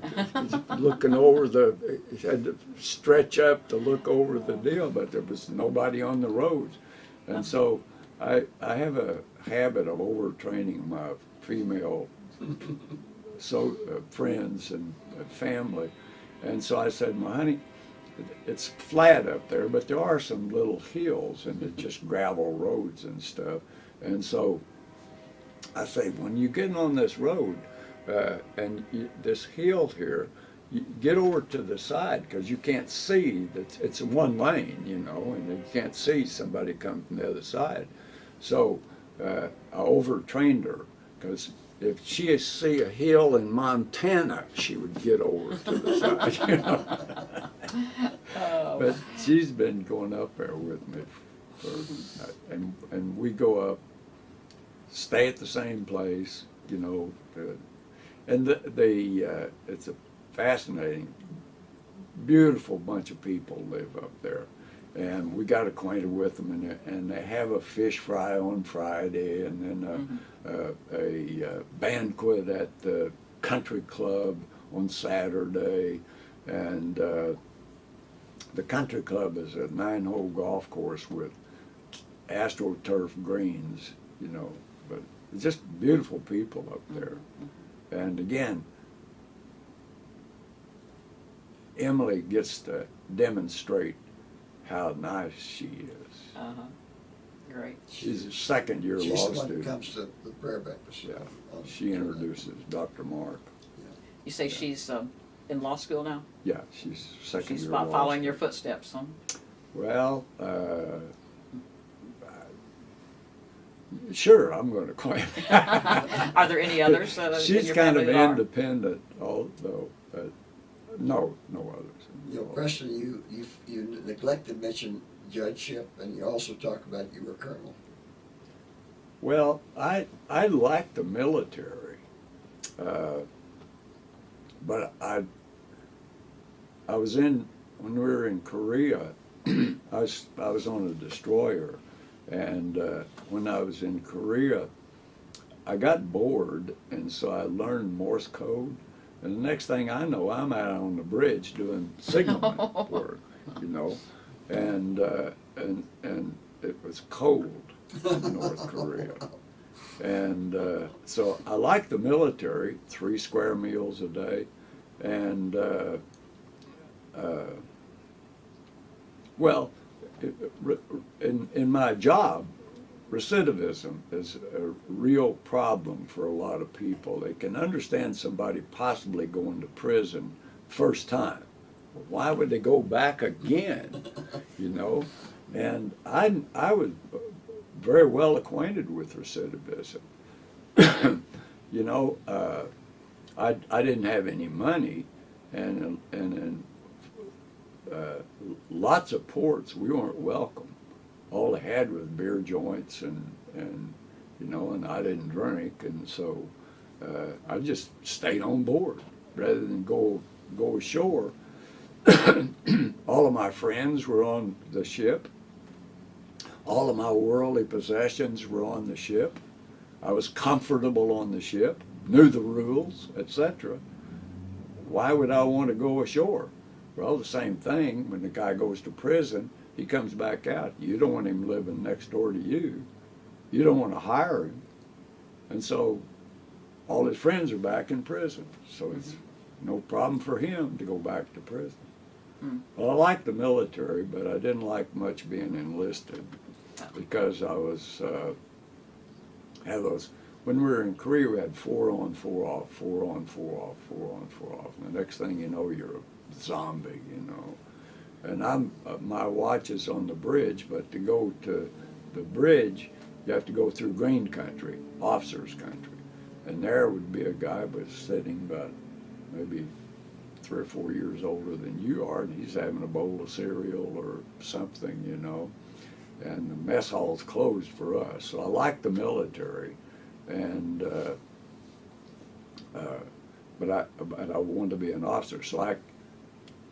Looking over the, had to stretch up to look over the deal, but there was nobody on the roads. And so I, I have a habit of overtraining my female so uh, friends and family. And so I said, "My honey, it's flat up there, but there are some little hills and it's just gravel roads and stuff." And so I say, when you get on this road uh, and you, this hill here, you get over to the side because you can't see that it's one lane, you know, and you can't see somebody come from the other side. So uh, I overtrained her because if she see a hill in Montana, she would get over to the side. You know? Oh. But she's been going up there with me, for, and and we go up, stay at the same place, you know, uh, and the the uh, it's a fascinating, beautiful bunch of people live up there, and we got acquainted with them, and they- and they have a fish fry on Friday, and then a, uh, a, uh banquet at the country club on Saturday, and. Uh, the country club is a nine-hole golf course with astroturf greens, you know, but it's just beautiful people up there. And again, Emily gets to demonstrate how nice she is. Uh-huh. Great. She's a second-year She's law the one who student. comes to the prayer breakfast. Yeah, on- she introduces Dr. Mark. You say she's um, in law school now? Yeah, she's second-year She's law fo- following your footsteps, huh? Well, uh, sure, I'm going to claim. Are there any others uh, She's kind of are? independent, although, uh, no, no others. You know, Preston, you, you, you neglected to mention judgeship, and you also talk about you were colonel. Well, I I like the military, uh, but I I was in when we were in Korea. I was I was on a destroyer, and uh, when I was in Korea, I got bored, and so I learned Morse code. And the next thing I know, I'm out on the bridge doing signalman work, you know, and uh, and and it was cold in North Korea. And uh, so I like the military, three square meals a day, and uh, uh, well, in in my job, recidivism is a real problem for a lot of people. They can understand somebody possibly going to prison first time. Why would they go back again? You know, and I I was very well acquainted with recidivism. you know, uh, I I didn't have any money, and and, and uh, lots of ports, we weren't welcome. All they had was beer joints and, and, you know, and I didn't drink, and so, uh, I just stayed on board rather than go, go ashore. All of my friends were on the ship. All of my worldly possessions were on the ship. I was comfortable on the ship, knew the rules, etc. Why would I want to go ashore? Well, the same thing when the guy goes to prison, he comes back out. You don't want him living next door to you. You don't want to hire him. And so all his friends are back in prison. So it's no problem for him to go back to prison. Mm. Well, I liked the military, but I didn't like much being enlisted because I was, uh, had those, when we were in Korea, we had four on, four off, four on, four off, four on, four off. And the next thing you know, you're a zombie, you know. And I'm, uh, my watch is on the bridge, but to go to the bridge, you have to go through green country, officers country. And there would be a guy was sitting about maybe three or four years older than you are, and he's having a bowl of cereal or something, you know. And the mess hall's closed for us. So I like the military, and uh, uh, but I but I wanted to be an officer. So I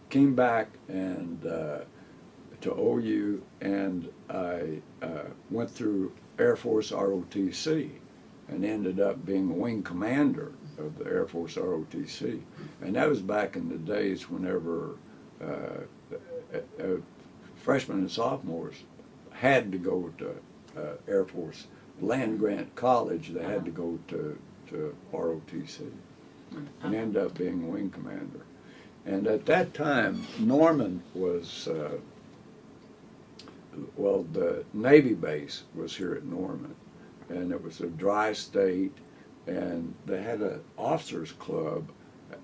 came back and uh, to OU, and I uh, went through Air Force ROTC, and ended up being a wing commander of the Air Force ROTC. And that was back in the days whenever uh, uh, uh, freshmen and sophomores had to go to uh, Air Force land grant college. They had to go to, to ROTC and end up being a wing commander. And at that time, Norman was, uh, well, the Navy base was here at Norman. And it was a dry state, and they had an officers club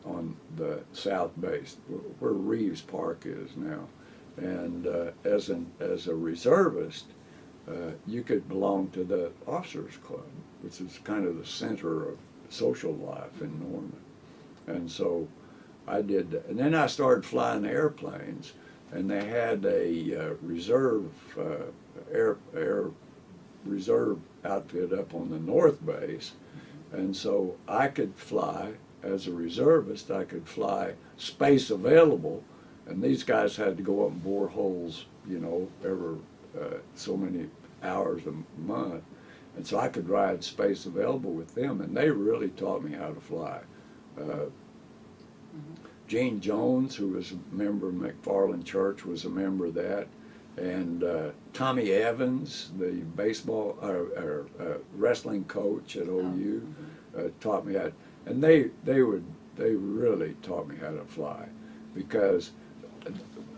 on the south base, where Reaves Park is now. And uh, as an as a reservist, uh, you could belong to the officers club, which is kind of the center of social life in Norman. And so I did, that. and then I started flying airplanes, and they had a uh, reserve uh, air air reserve outfit up on the north base, and so I could fly as a reservist. I could fly space available, and these guys had to go up and bore holes, you know, every uh, so many hours a month, and so I could ride space available with them, and they really taught me how to fly. Uh, Gene Jones, who was a member of McFarland Church, was a member of that. And uh, Tommy Evans, the baseball or, or uh, wrestling coach at OU, uh, taught me how. And they they would they really taught me how to fly, because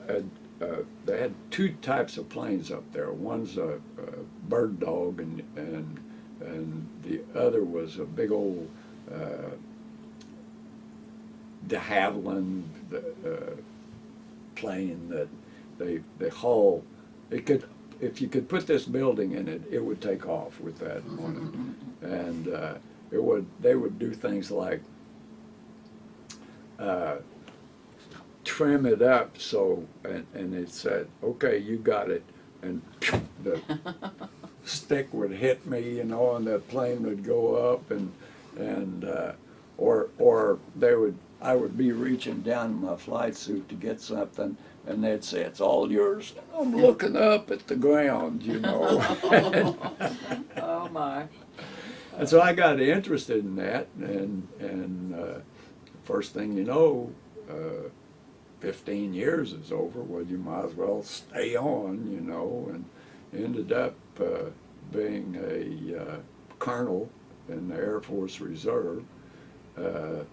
uh, uh, they had two types of planes up there. One's a, a bird dog, and and and the other was a big old. Uh, de Havilland the, uh, plane that they they haul. It could if you could put this building in it, it would take off with that on it, and uh, it would. They would do things like uh, trim it up so, and and it said, okay, you got it, and the stick would hit me, you know, and the plane would go up, and and uh, or or they would I would be reaching down in my flight suit to get something, and they'd say it's all yours. I'm looking up at the ground, you know. Oh, my. and so I got interested in that, and and uh, first thing you know, uh, 15 years is over. Well, you might as well stay on, you know, and ended up uh, being a uh, colonel in the Air Force Reserve. Uh,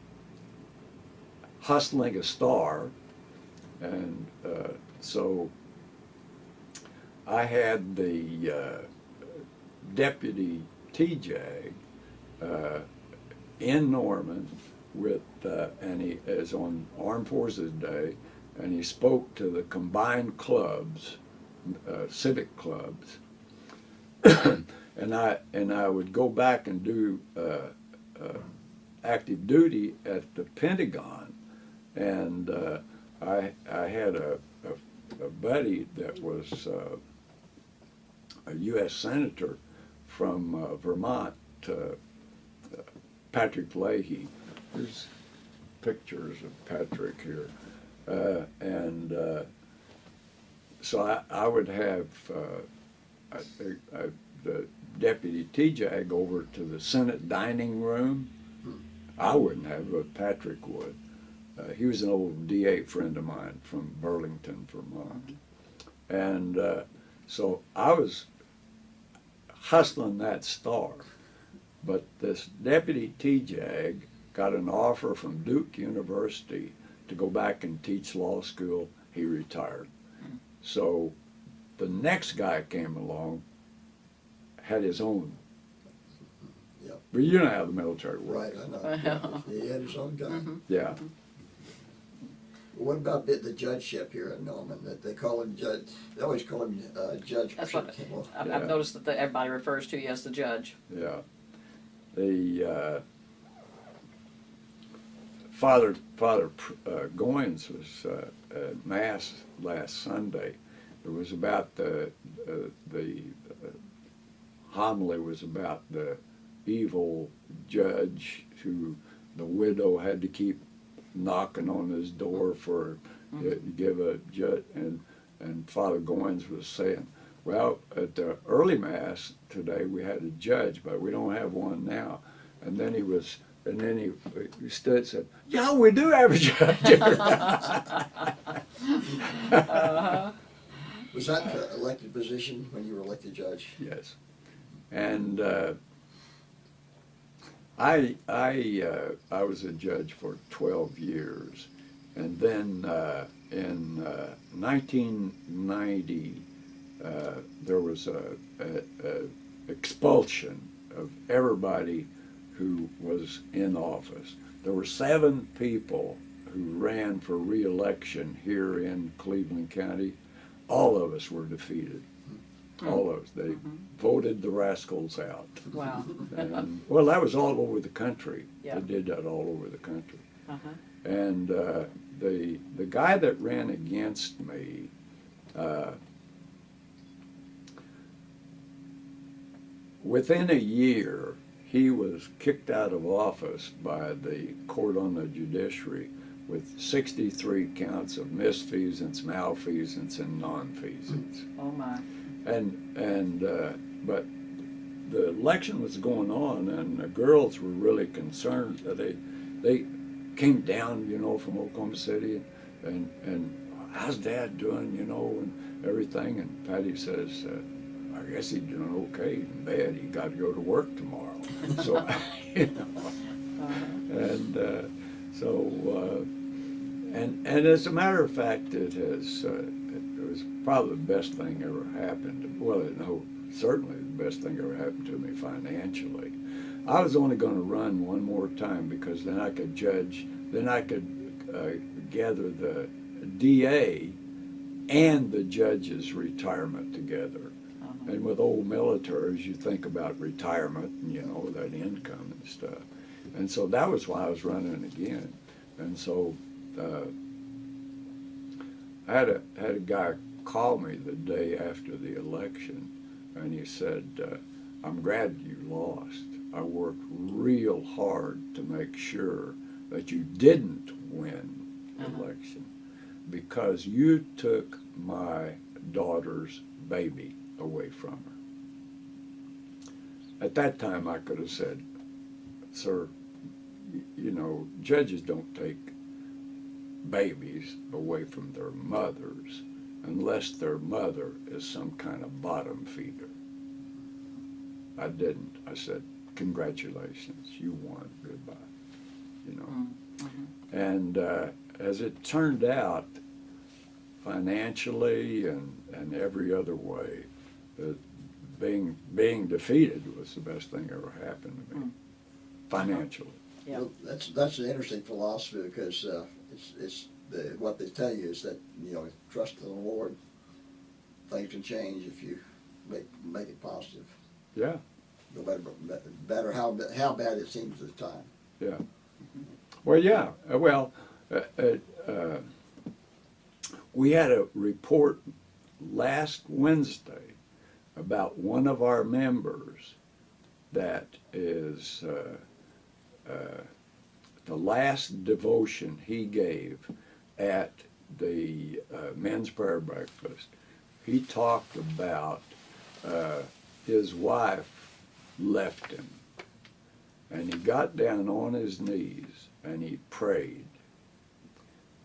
hustling a star, and uh, so I had the uh, deputy TJ uh, in Norman with, uh, and he is on Armed Forces Day, and he spoke to the combined clubs, uh, civic clubs, and I and I would go back and do uh, uh, active duty at the Pentagon and uh, I I had a, a a buddy that was uh, a U.S. senator from uh, Vermont, uh, uh, Patrick Leahy. There's pictures of Patrick here, uh, and uh, so I, I would have uh, I, I, the deputy TJAG over to the Senate dining room. I wouldn't have, but Patrick would. Uh, he was an old DA friend of mine from Burlington, Vermont. And uh, so I was hustling that star. But this deputy TJAG got an offer from Duke University to go back and teach law school. He retired. So the next guy came along, had his own. Yep. But you know how the military Right. I know. He had his own gun. Yeah. What about the, the judgeship here in Norman, that they call him judge, they always call him, uh, Judge. That's what- Well, I've, Yeah. I've noticed that the- everybody refers to you as the judge. Yeah. The uh, Father Father uh, Goins was uh, at mass last Sunday. It was about the uh, the uh, homily was about the evil judge who the widow had to keep knocking on his door for uh, to give a judge and and Father Goins was saying, well, at the early mass today we had a judge, but we don't have one now. And then he was, and then he, he stood and said, yeah, we do have a judge. Uh-huh. Was that the elected position when you were elected judge? yes. And uh, I, I, uh, I was a judge for 12 years. And then uh, in uh, 1990, uh, there was a, a, a expulsion of everybody who was in office. There were seven people who ran for reelection here in Cleveland County. All of us were defeated. All of us. They voted the rascals out. Wow. And, well, that was all over the country. Yeah. They did that all over the country. Uh-huh. And uh, the the guy that ran against me, uh, within a year, he was kicked out of office by the court on the judiciary with 63 counts of misfeasance, malfeasance, and nonfeasance Oh, my. And and uh, but the election was going on, and the girls were really concerned. that They they came down, you know, from Oklahoma City, and and how's Dad doing, you know, and everything. And Patty says, uh, I guess he's doing okay in bed. He got to go to work tomorrow, so you know, and uh, so. Uh, and, and as a matter of fact, it has, uh, was probably the best thing ever happened. Well, no, certainly the best thing ever happened to me financially. I was only going to run one more time because then I could judge, then I could uh, gather the DA and the judge's retirement together. Uh-huh. And with old militaries, you think about retirement and, you know, that income and stuff. And so that was why I was running again. And so uh, I had a had a guy call me the day after the election, and he said, uh, "I'm glad you lost. I worked real hard to make sure that you didn't win the Uh-huh. election because you took my daughter's baby away from her." At that time, I could have said, "Sir, you know, judges don't take babies away from their mothers unless their mother is some kind of bottom feeder. I didn't. I said, congratulations, you won, goodbye, you know. Mhm. And uh, as it turned out, financially and, and every other way, uh, being, being defeated was the best thing ever happened to me, Mm. financially. Yeah. Well, That's, that's an interesting philosophy because, uh, it's, it's, the, what they tell you is that, you know, trust in the Lord, things can change if you make, make it positive. Yeah. No matter, better how, how bad it seems at the time. Yeah. Well, yeah. Uh, Well, uh, uh, uh, we had a report last Wednesday about one of our members that is uh, uh, the last devotion he gave at the uh, men's prayer breakfast. He talked about uh, his wife left him, and he got down on his knees and he prayed.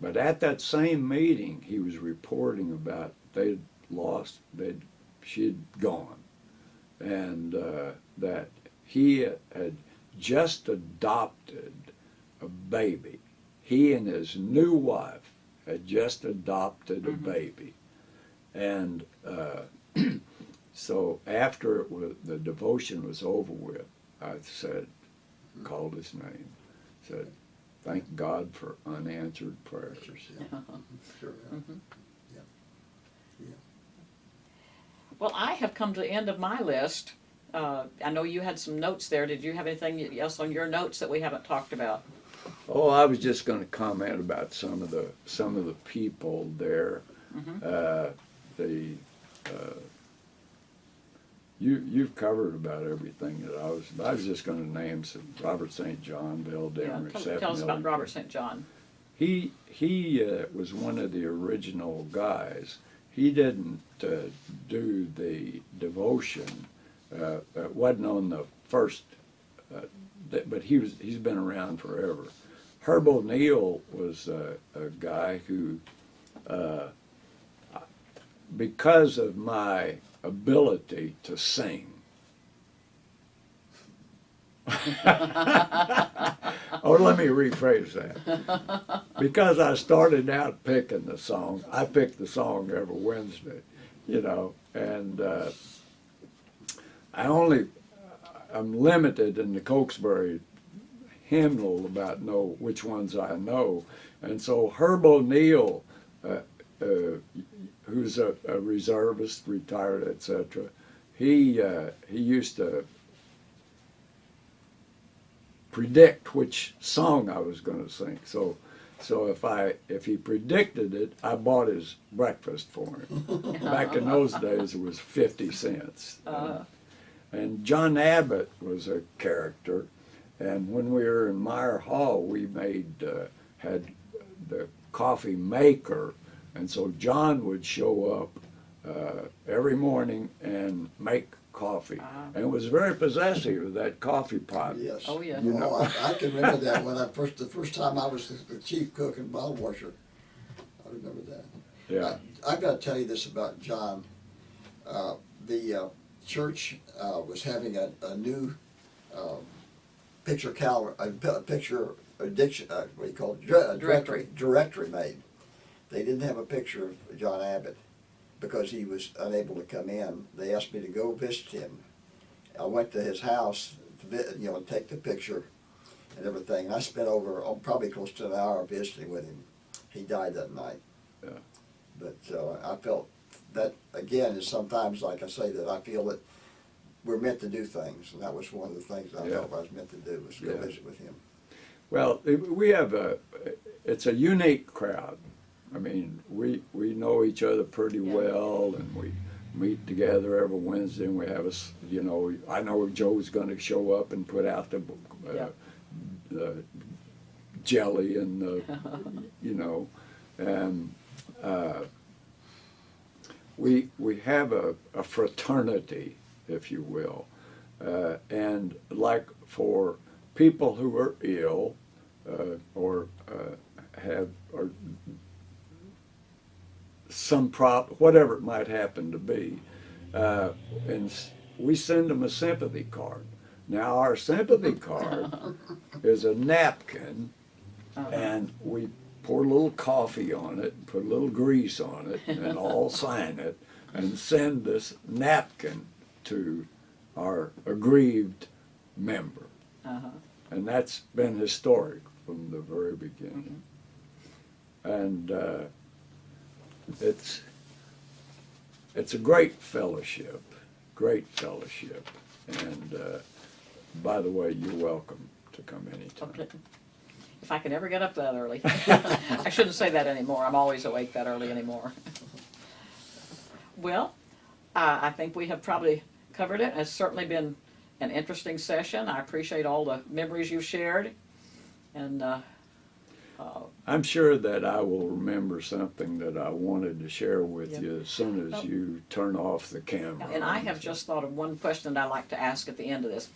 But at that same meeting, he was reporting about they'd lost, they'd, she'd gone, and uh, that he had just adopted a baby. He and his new wife had just adopted a Mhm. baby, and uh, so after it was, the devotion was over with, I said, called his name, said, "Thank God for unanswered prayers." Yeah. Sure, yeah. Well, I have come to the end of my list. Uh, I know you had some notes there. Did you have anything else on your notes that we haven't talked about? Oh, I was just going to comment about some of the some of the people there. Mhm. Uh, the uh, you you've covered about everything that I was. I was just going to name some Robert St. John, Bill Yeah, Demmer, tell, tell us about Robert St. John. He he uh, was one of the original guys. He didn't uh, do the devotion. Uh, it wasn't on the first, uh, but he was. He's been around forever. Herb O'Neill was uh, a guy who, uh, because of my ability to sing. or let me rephrase that because I started out picking the song. I picked the song every Wednesday, you know, and uh, I only I'm limited in the Cokesbury hymnal about know which ones I know, and so Herb O'Neill, uh, uh, who's a, a reservist, retired, etc. He uh, he used to predict which song I was going to sing. So, so if I if he predicted it, I bought his breakfast for him. Back in those days, it was fifty cents. Uh, And John Abbott was a character, and when we were in Meyer Hall, we made uh, had the coffee maker, and so John would show up uh, every morning and make coffee, Ah. and was very possessive of that coffee pot. Yes. Oh, yeah. You know. Oh, I, I can remember that when I first, the first time I was the, the chief cook and bottle washer. I remember that. Yeah, I, I've got to tell you this about John. Uh, the uh, church uh, was having a, a new um, picture calendar, a, pi- picture addiction, uh, what do you call it, Dire- Directory. directory made. They didn't have a picture of John Abbott because he was unable to come in. They asked me to go visit him. I went to his house to you know take the picture and everything. I spent over oh, probably close to an hour visiting with him. He died that night. Yeah. But uh, I felt that again is sometimes like I say that I feel that we're meant to do things, and that was one of the things I Yeah. felt I was meant to do was go Yeah. visit with him. well, we have a, it's a unique crowd. I mean, we, we know each other pretty Yeah. well, and we meet together every Wednesday, and we have a, s- you know, I know Joe's gonna show up and put out the, uh, Yeah. the jelly and the, you know, and, uh, we, we have a, a fraternity, if you will. Uh, and like for people who are ill, uh, or, uh, have, or some prop, whatever it might happen to be, uh, and we send them a sympathy card. Now, our sympathy card is a napkin, uh-huh. and we pour a little coffee on it, put a little grease on it, and all sign it, and send this napkin to our aggrieved member. Uh-huh. And that's been historic from the very beginning. And uh, it's it's a great fellowship, great fellowship. And uh, by the way, you're welcome to come anytime. Okay. If I can ever get up that early. I shouldn't say that anymore. I'm always awake that early anymore. Well, uh, I think we have probably covered it. It's certainly been an interesting session. I appreciate all the memories you've shared. And, uh, uh, I'm sure that I will remember something that I wanted to share with Yeah. you as soon Oh. as you turn off the camera. and I have just thought of one question that I'd like to ask at the end of this.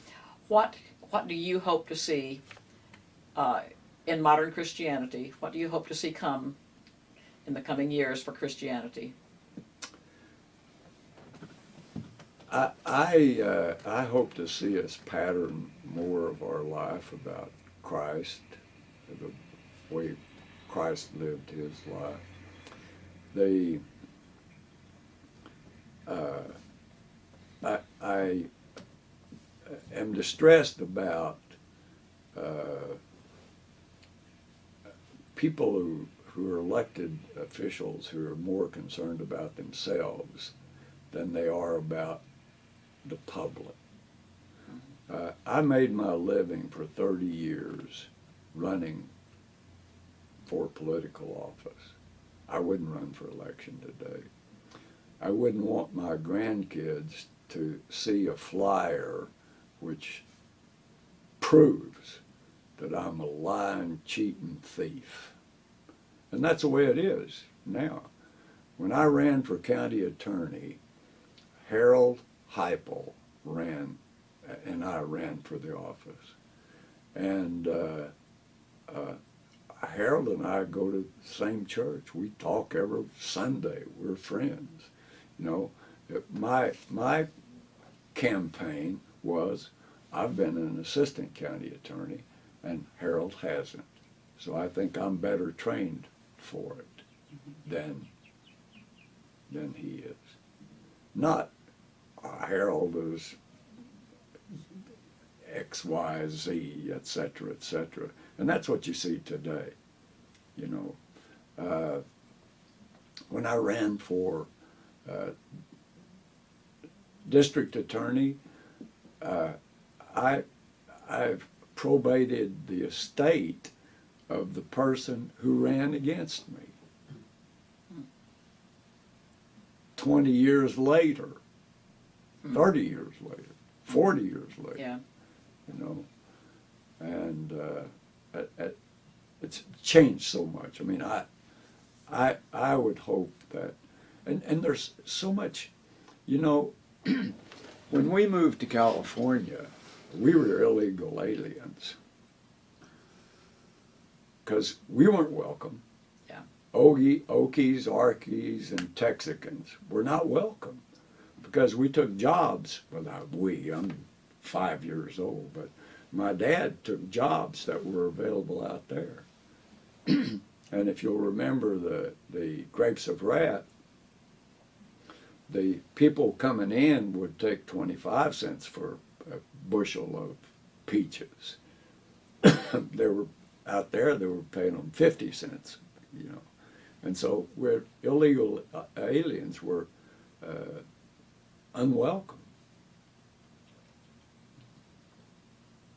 What, what do you hope to see, uh, in modern Christianity? What do you hope to see come in the coming years for Christianity? I, I, uh, I hope to see us pattern more of our life about Christ, the way Christ lived his life. The, uh, I, I am distressed about uh, people who, who are elected officials who are more concerned about themselves than they are about the public. Uh, I made my living for 30 years running for political office. I wouldn't run for election today. I wouldn't want my grandkids to see a flyer which proves that I'm a lying, cheating thief. And that's the way it is now. When I ran for county attorney, Harold Heupel ran, and I ran for the office. And uh, uh, Harold and I go to the same church. We talk every Sunday. We're friends. You know, my my campaign was I've been an assistant county attorney, and Harold hasn't. So I think I'm better trained for it than than he is. Not a Harold is X, Y, Z, etc., etc. And that's what you see today. You know, uh, when I ran for uh, district attorney, uh, I I've probated the estate of the person who ran against me. Twenty years later, thirty years later, forty years later, Yeah, you know, and uh, it, it, it's changed so much. I mean, I, I, I would hope that, and and there's so much, you know, when we moved to California, we were illegal aliens because we weren't welcome. Yeah. Ogie, Okies, Arkies, and Texicans were not welcome because we took jobs. Well, not we. I'm five years old, but my dad took jobs that were available out there. and if you'll remember the the grapes of wrath, the people coming in would take 25 cents for a bushel of peaches. they were out there, they were paying them 50 cents, you know. And so we're illegal uh, aliens were uh, unwelcome.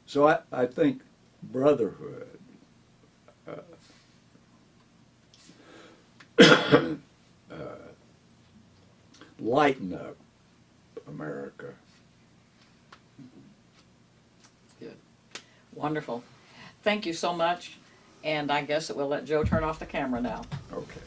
So I, I think brotherhood, uh, uh, lighten up America. Good. wonderful. Thank you so much. And I guess that we'll let Joe turn off the camera now. Okay.